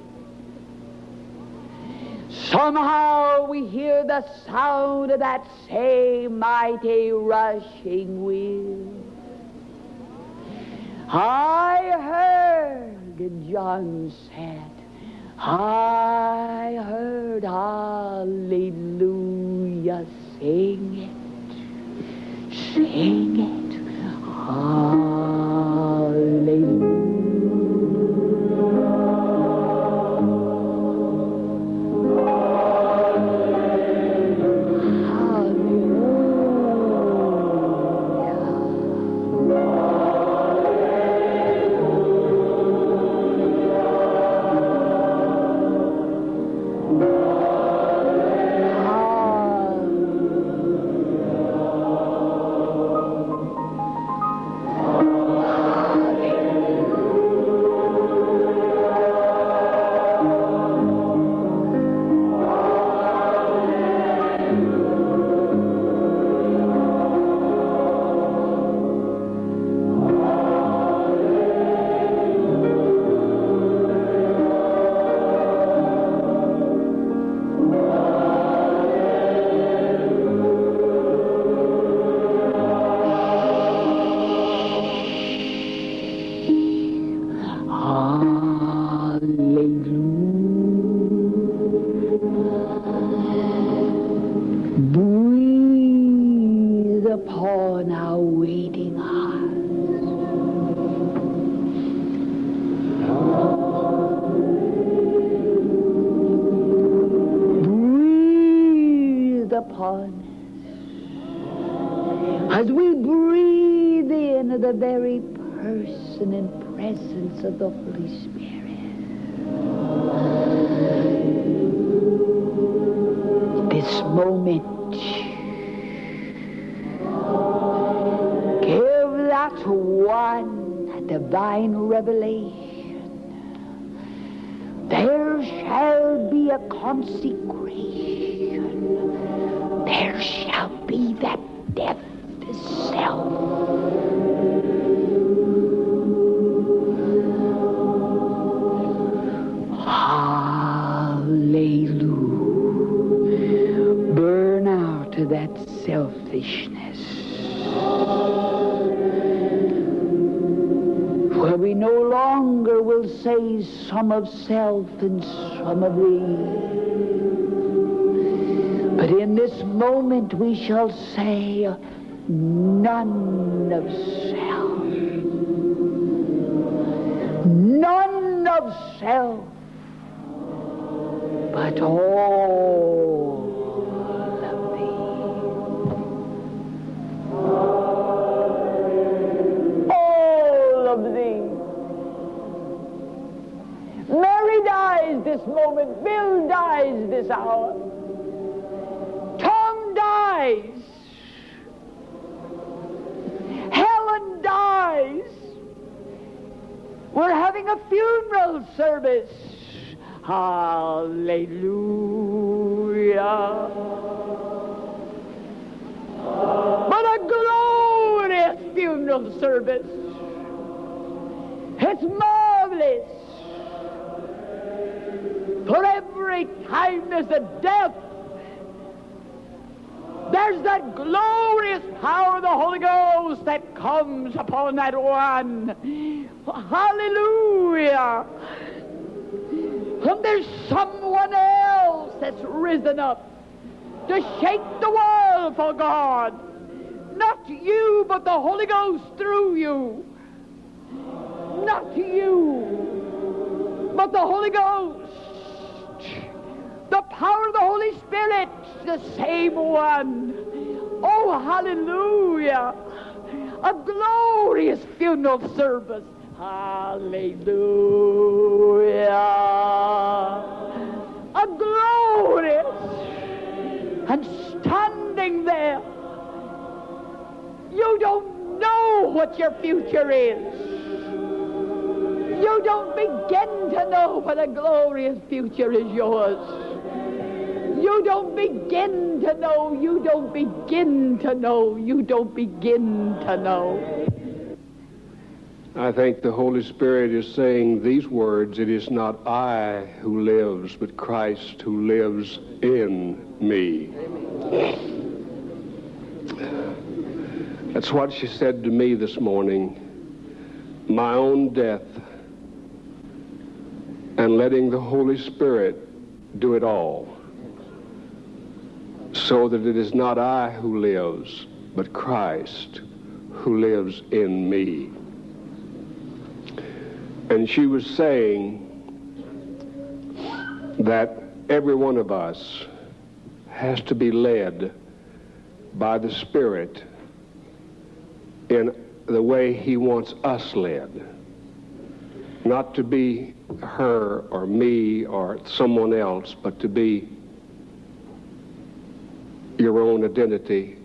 Somehow we hear the sound of that same mighty rushing wind. I heard, John said, I heard hallelujah, sing it, sing it, hallelujah. Of the Holy Spirit. Of self and some of thee. But in this moment we shall say none of self. None of self but all Bill dies this hour. Tom dies. Helen dies. We're having a funeral service. Hallelujah. But a glorious funeral service. It's marvelous. For every time there's a death, there's that glorious power of the Holy Ghost that comes upon that one. Hallelujah. And there's someone else that's risen up to shake the world for God. Not you, but the Holy Ghost through you. Not you, but the Holy Ghost. The power of the Holy Spirit, the same one. Oh, hallelujah. A glorious funeral service. Hallelujah. A glorious. And standing there, you don't know what your future is. You don't begin to know what a glorious future is yours. You don't begin to know, you don't begin to know, you don't begin to know. I think the Holy Spirit is saying these words It is not I who lives, but Christ who lives in me. That's what she said to me this morning. My own death and letting the Holy Spirit do it all. So that it is not I who lives, but Christ who lives in me. And she was saying that every one of us has to be led by the Spirit in the way He wants us led. Not to be her or me or someone else, but to be your own identity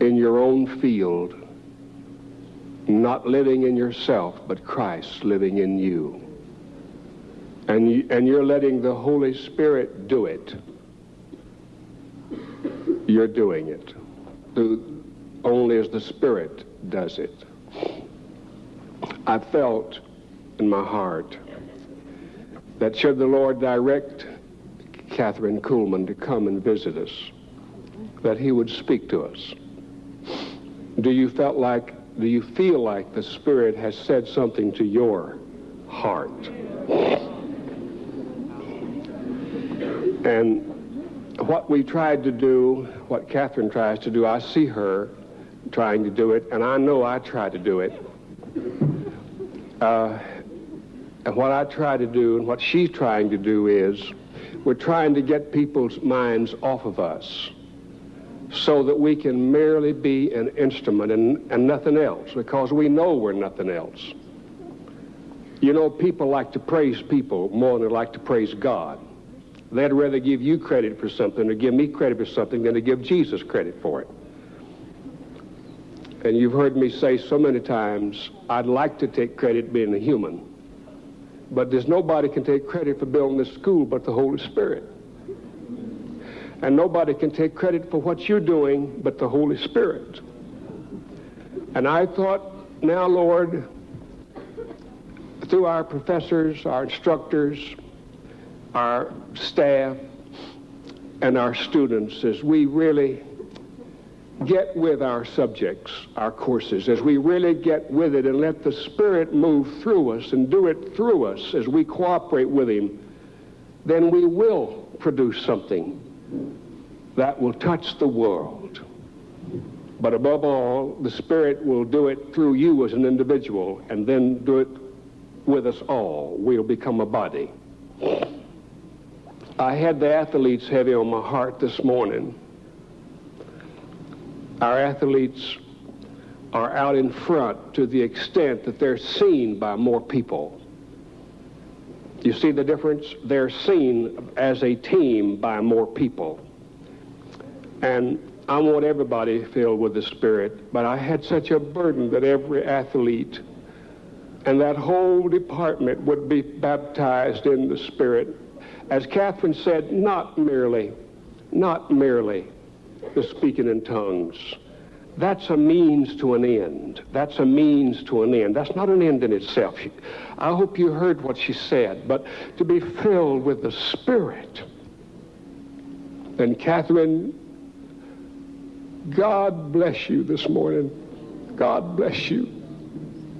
in your own field, not living in yourself, but Christ living in you. And, you, and you're letting the Holy Spirit do it. You're doing it. The, only as the Spirit does it. I felt in my heart that should the Lord direct Kathryn Kuhlman to come and visit us, that he would speak to us. Do you felt like, do you feel like the Spirit has said something to your heart? And what we tried to do, what Kathryn tries to do, I see her trying to do it, and I know I try to do it. Uh, and what I try to do and what she's trying to do is we're trying to get people's minds off of us so that we can merely be an instrument and, and nothing else because we know we're nothing else. You know, people like to praise people more than they like to praise God. They'd rather give you credit for something or give me credit for something than to give Jesus credit for it. And you've heard me say so many times, I'd like to take credit being a human. But there's nobody can take credit for building this school but the Holy Spirit. And nobody can take credit for what you're doing but the Holy Spirit. And I thought, now, Lord, through our professors, our instructors, our staff, and our students, as we really get with our subjects, our courses, as we really get with it and let the Spirit move through us and do it through us as we cooperate with Him, then we will produce something that will touch the world. But above all, the Spirit will do it through you as an individual and then do it with us all. We'll become a body. I had the athletes heavy on my heart this morning. Our athletes are out in front to the extent that they're seen by more people. You see the difference? They're seen as a team by more people. And I want everybody filled with the Spirit, but I had such a burden that every athlete and that whole department would be baptized in the Spirit. As Kathryn said, not merely, not merely the speaking in tongues. That's a means to an end. That's a means to an end. That's not an end in itself. I hope you heard what she said, but to be filled with the Spirit. And Kathryn, God bless you this morning. God bless you.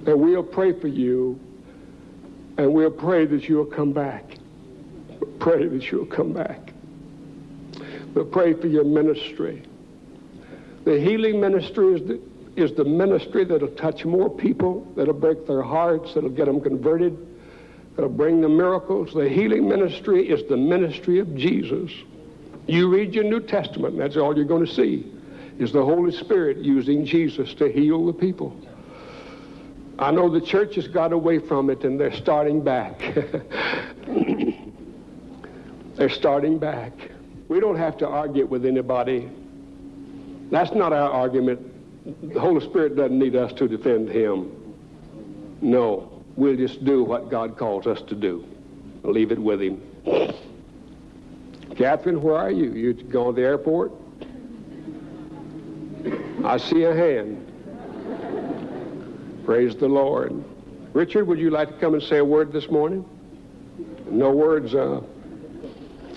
And we'll pray for you. And we'll pray that you'll come back. pray that you'll come back. We'll pray for your ministry. The healing ministry is the, is the ministry that'll touch more people, that'll break their hearts, that'll get them converted, that'll bring them miracles. The healing ministry is the ministry of Jesus. You read your New Testament, that's all you're going to see, is the Holy Spirit using Jesus to heal the people. I know the church has got away from it and they're starting back. [LAUGHS] they're starting back. We don't have to argue with anybody. That's not our argument. The Holy Spirit doesn't need us to defend him. No, we'll just do what God calls us to do. Leave it with him. Kathryn, where are you? You going to the airport? I see a hand. Praise the Lord. Richard, would you like to come and say a word this morning? No words. Uh,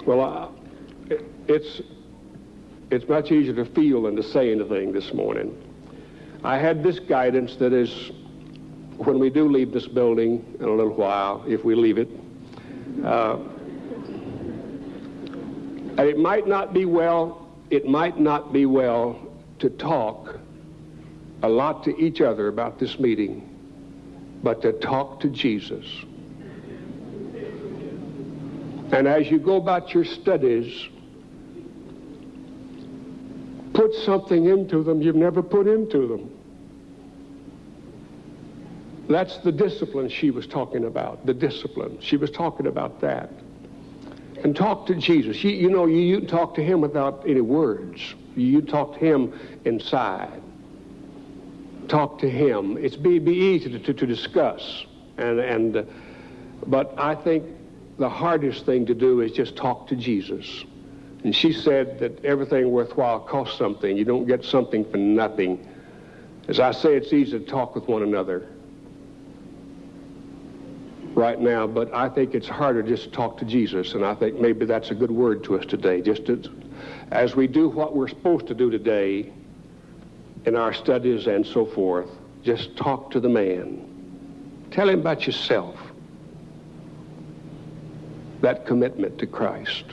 well, it's it's much easier to feel than to say anything this morning. I had this guidance that is, when we do leave this building in a little while, if we leave it, uh, it might not be well. It might not be well to talk a lot to each other about this meeting, but to talk to Jesus. And as you go about your studies, put something into them you've never put into them. That's the discipline she was talking about, the discipline. She was talking about that. And talk to Jesus. You, you know, you, you talk to him without any words. You talk to him inside talk to him. It's be, be easy to, to, to discuss. And, and, uh, but I think the hardest thing to do is just talk to Jesus. And she said that everything worthwhile costs something. You don't get something for nothing. As I say, it's easy to talk with one another right now, but I think it's harder just to talk to Jesus. And I think maybe that's a good word to us today. Just as we do what we're supposed to do today, in our studies and so forth, just talk to the man. Tell him about yourself. That commitment to Christ.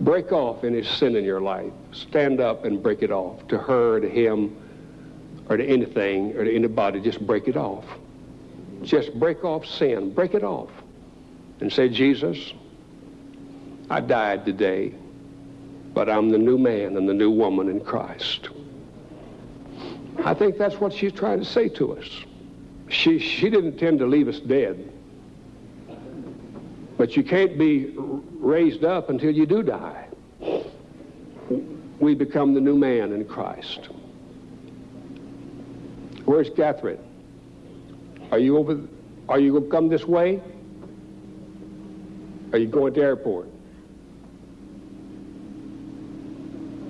Break off any sin in your life. Stand up and break it off. To her, to him, or to anything, or to anybody, just break it off. Just break off sin. Break it off. And say, Jesus, I died today, but I'm the new man and the new woman in Christ. I think that's what she's trying to say to us. She, she didn't intend to leave us dead. But you can't be raised up until you do die. We become the new man in Christ. Where's Kathryn? Are you over? Are you going to come this way? Are you going to the airport?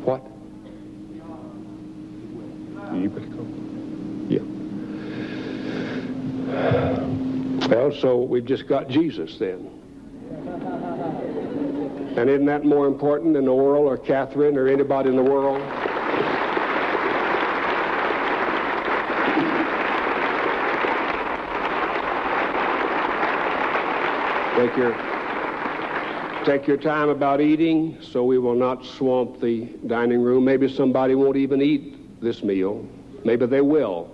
What? You better go. Yeah. Well, so we've just got Jesus then. And isn't that more important than Oral or Kathryn or anybody in the world? Take your, take your time about eating so we will not swamp the dining room. Maybe somebody won't even eat this meal. Maybe they will.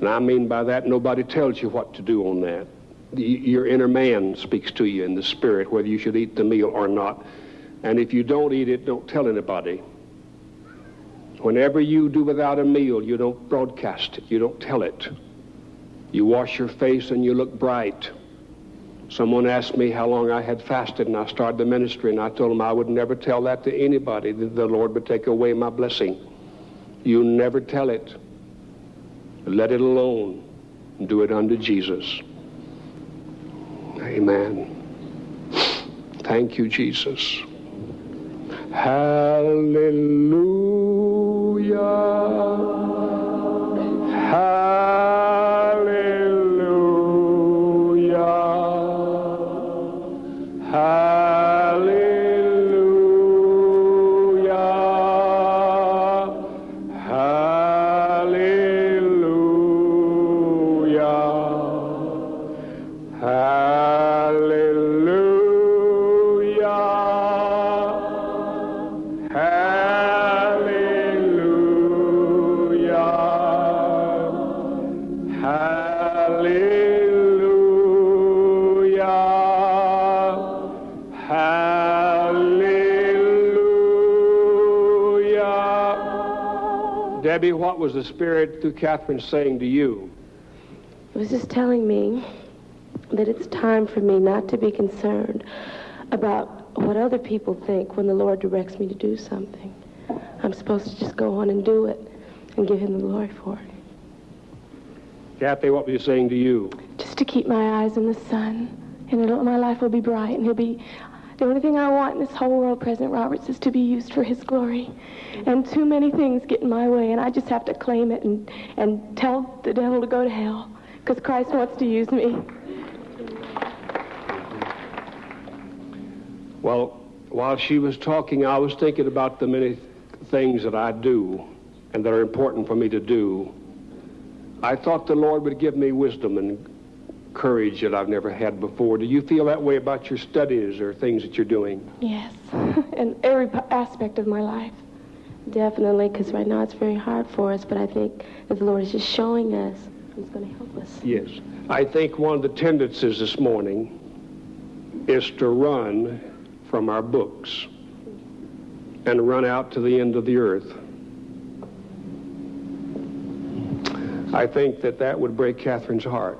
And I mean by that, nobody tells you what to do on that. Your inner man speaks to you in the spirit whether you should eat the meal or not. And if you don't eat it, don't tell anybody. Whenever you do without a meal, you don't broadcast it. You don't tell it. You wash your face and you look bright. Someone asked me how long I had fasted, and I started the ministry, and I told them I would never tell that to anybody, that the Lord would take away my blessing. You never tell it. Let it alone. Do it unto Jesus. Amen. Thank you, Jesus. Hallelujah. Debbie, what was the Spirit through Kathryn saying to you? It was just telling me that it's time for me not to be concerned about what other people think when the Lord directs me to do something. I'm supposed to just go on and do it and give him the glory for it. Kathy, what was he saying to you? Just to keep my eyes in the sun, and my life will be bright, and he'll be the only thing I want in this whole world, President Roberts, is to be used for his glory. And too many things get in my way, and I just have to claim it and, and tell the devil to go to hell because Christ wants to use me. Well, while she was talking, I was thinking about the many things that I do and that are important for me to do. I thought the Lord would give me wisdom and courage that I've never had before. Do you feel that way about your studies or things that you're doing? Yes, [LAUGHS] in every aspect of my life. Definitely, because right now it's very hard for us, but I think that the Lord is just showing us He's going to help us. Yes. I think one of the tendencies this morning is to run from our books and run out to the end of the earth. I think that that would break Kathryn's heart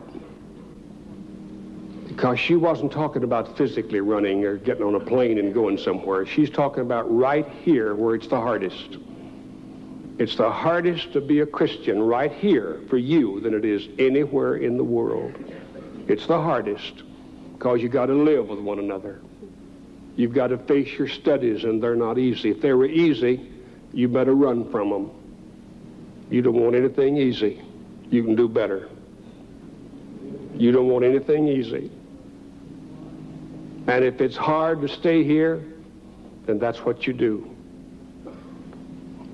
because she wasn't talking about physically running or getting on a plane and going somewhere. She's talking about right here where it's the hardest. It's the hardest to be a Christian right here for you than it is anywhere in the world. It's the hardest because you got to live with one another. You've got to face your studies and they're not easy. If they were easy, you better run from them. You don't want anything easy. You can do better. You don't want anything easy. And if it's hard to stay here, then that's what you do.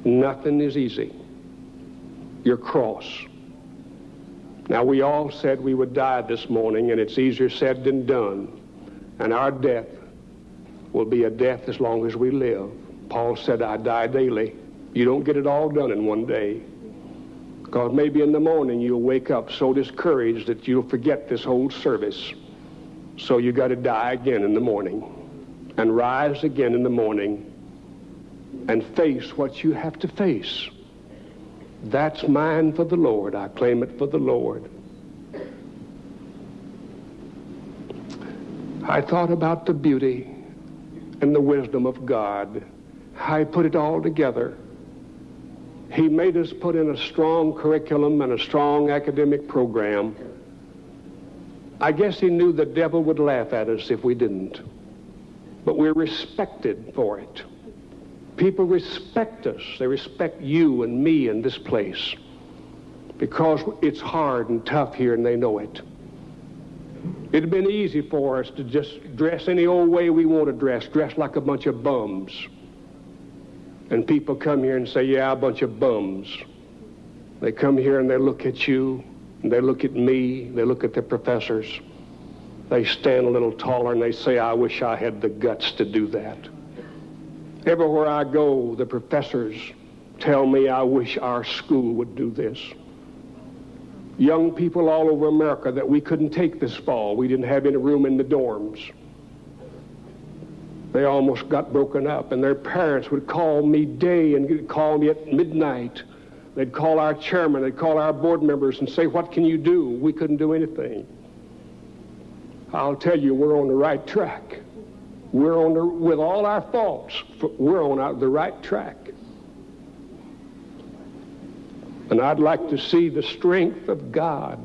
Nothing is easy. Your cross. Now, we all said we would die this morning, and it's easier said than done. And our death will be a death as long as we live. Paul said, I die daily. You don't get it all done in one day. Because maybe in the morning you'll wake up so discouraged that you'll forget this whole service. So you got to die again in the morning and rise again in the morning and face what you have to face. That's mine for the Lord. I claim it for the Lord. I thought about the beauty and the wisdom of God. I put it all together. He made us put in a strong curriculum and a strong academic program. I guess he knew the devil would laugh at us if we didn't. But we're respected for it. People respect us. They respect you and me in this place because it's hard and tough here and they know it. It'd been easy for us to just dress any old way we want to dress, dress like a bunch of bums. And people come here and say, yeah, a bunch of bums. They come here and they look at you, they look at me, they look at the professors. They stand a little taller and they say, I wish I had the guts to do that. Everywhere I go, the professors tell me I wish our school would do this. Young people all over America that we couldn't take this fall. We didn't have any room in the dorms they almost got broken up. And their parents would call me day and call me at midnight. They'd call our chairman, they'd call our board members and say, What can you do? We couldn't do anything. I'll tell you, we're on the right track. We're on the, with all our faults, we're on the right track. And I'd like to see the strength of God.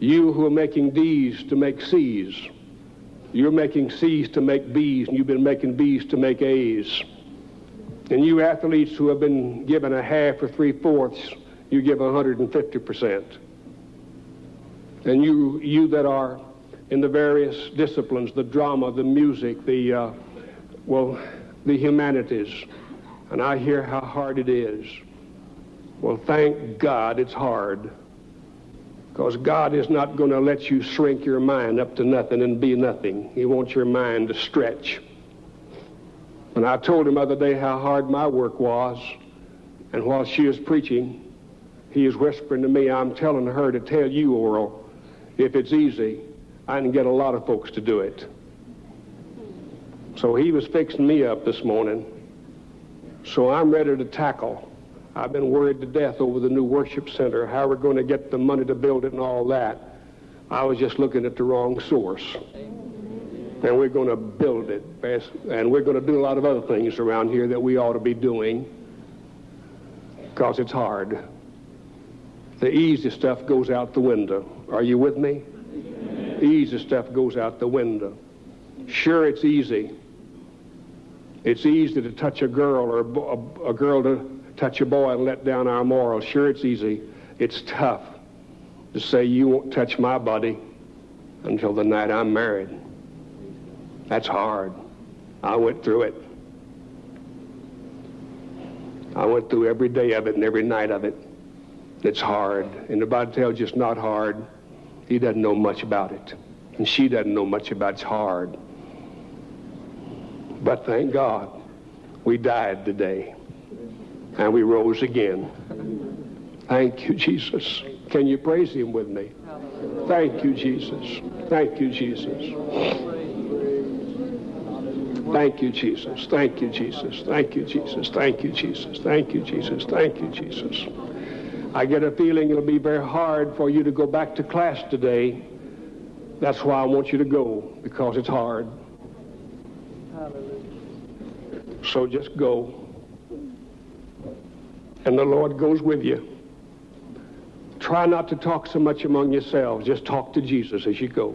You who are making D's to make C's you're making C's to make B's, and you've been making B's to make A's. And you athletes who have been given a half or three fourths, you give 150%. And you, you that are in the various disciplines, the drama, the music, the, uh, well, the humanities, and I hear how hard it is. Well, thank God it's hard. Because God is not going to let you shrink your mind up to nothing and be nothing. He wants your mind to stretch. And I told him other day how hard my work was. And while she is preaching, he is whispering to me, I'm telling her to tell you, Oral, if it's easy, I can get a lot of folks to do it. So he was fixing me up this morning. So I'm ready to tackle. I've been worried to death over the new worship center, how we're going to get the money to build it and all that. I was just looking at the wrong source. And we're going to build it. And we're going to do a lot of other things around here that we ought to be doing because it's hard. The easy stuff goes out the window. Are you with me? The easy stuff goes out the window. Sure, it's easy. It's easy to touch a girl or a, a girl to touch a boy and let down our morals. Sure, it's easy. It's tough to say you won't touch my body until the night I'm married. That's hard. I went through it. I went through every day of it and every night of it. It's hard. And the Bible tells you it's not hard. He doesn't know much about it. And she doesn't know much about it. It's hard. But thank God we died today and we rose again. Thank you, Jesus. Can you praise him with me? Thank you, Jesus. Thank you, Jesus. Thank you, Jesus. Thank you, Jesus. Thank you, Jesus. Thank you, Jesus. Thank you, Jesus. Thank you, Jesus. I get a feeling it'll be very hard for you to go back to class today. That's why I want you to go, because it's hard. Hallelujah. So just go and the Lord goes with you. Try not to talk so much among yourselves. Just talk to Jesus as you go.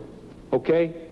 Okay?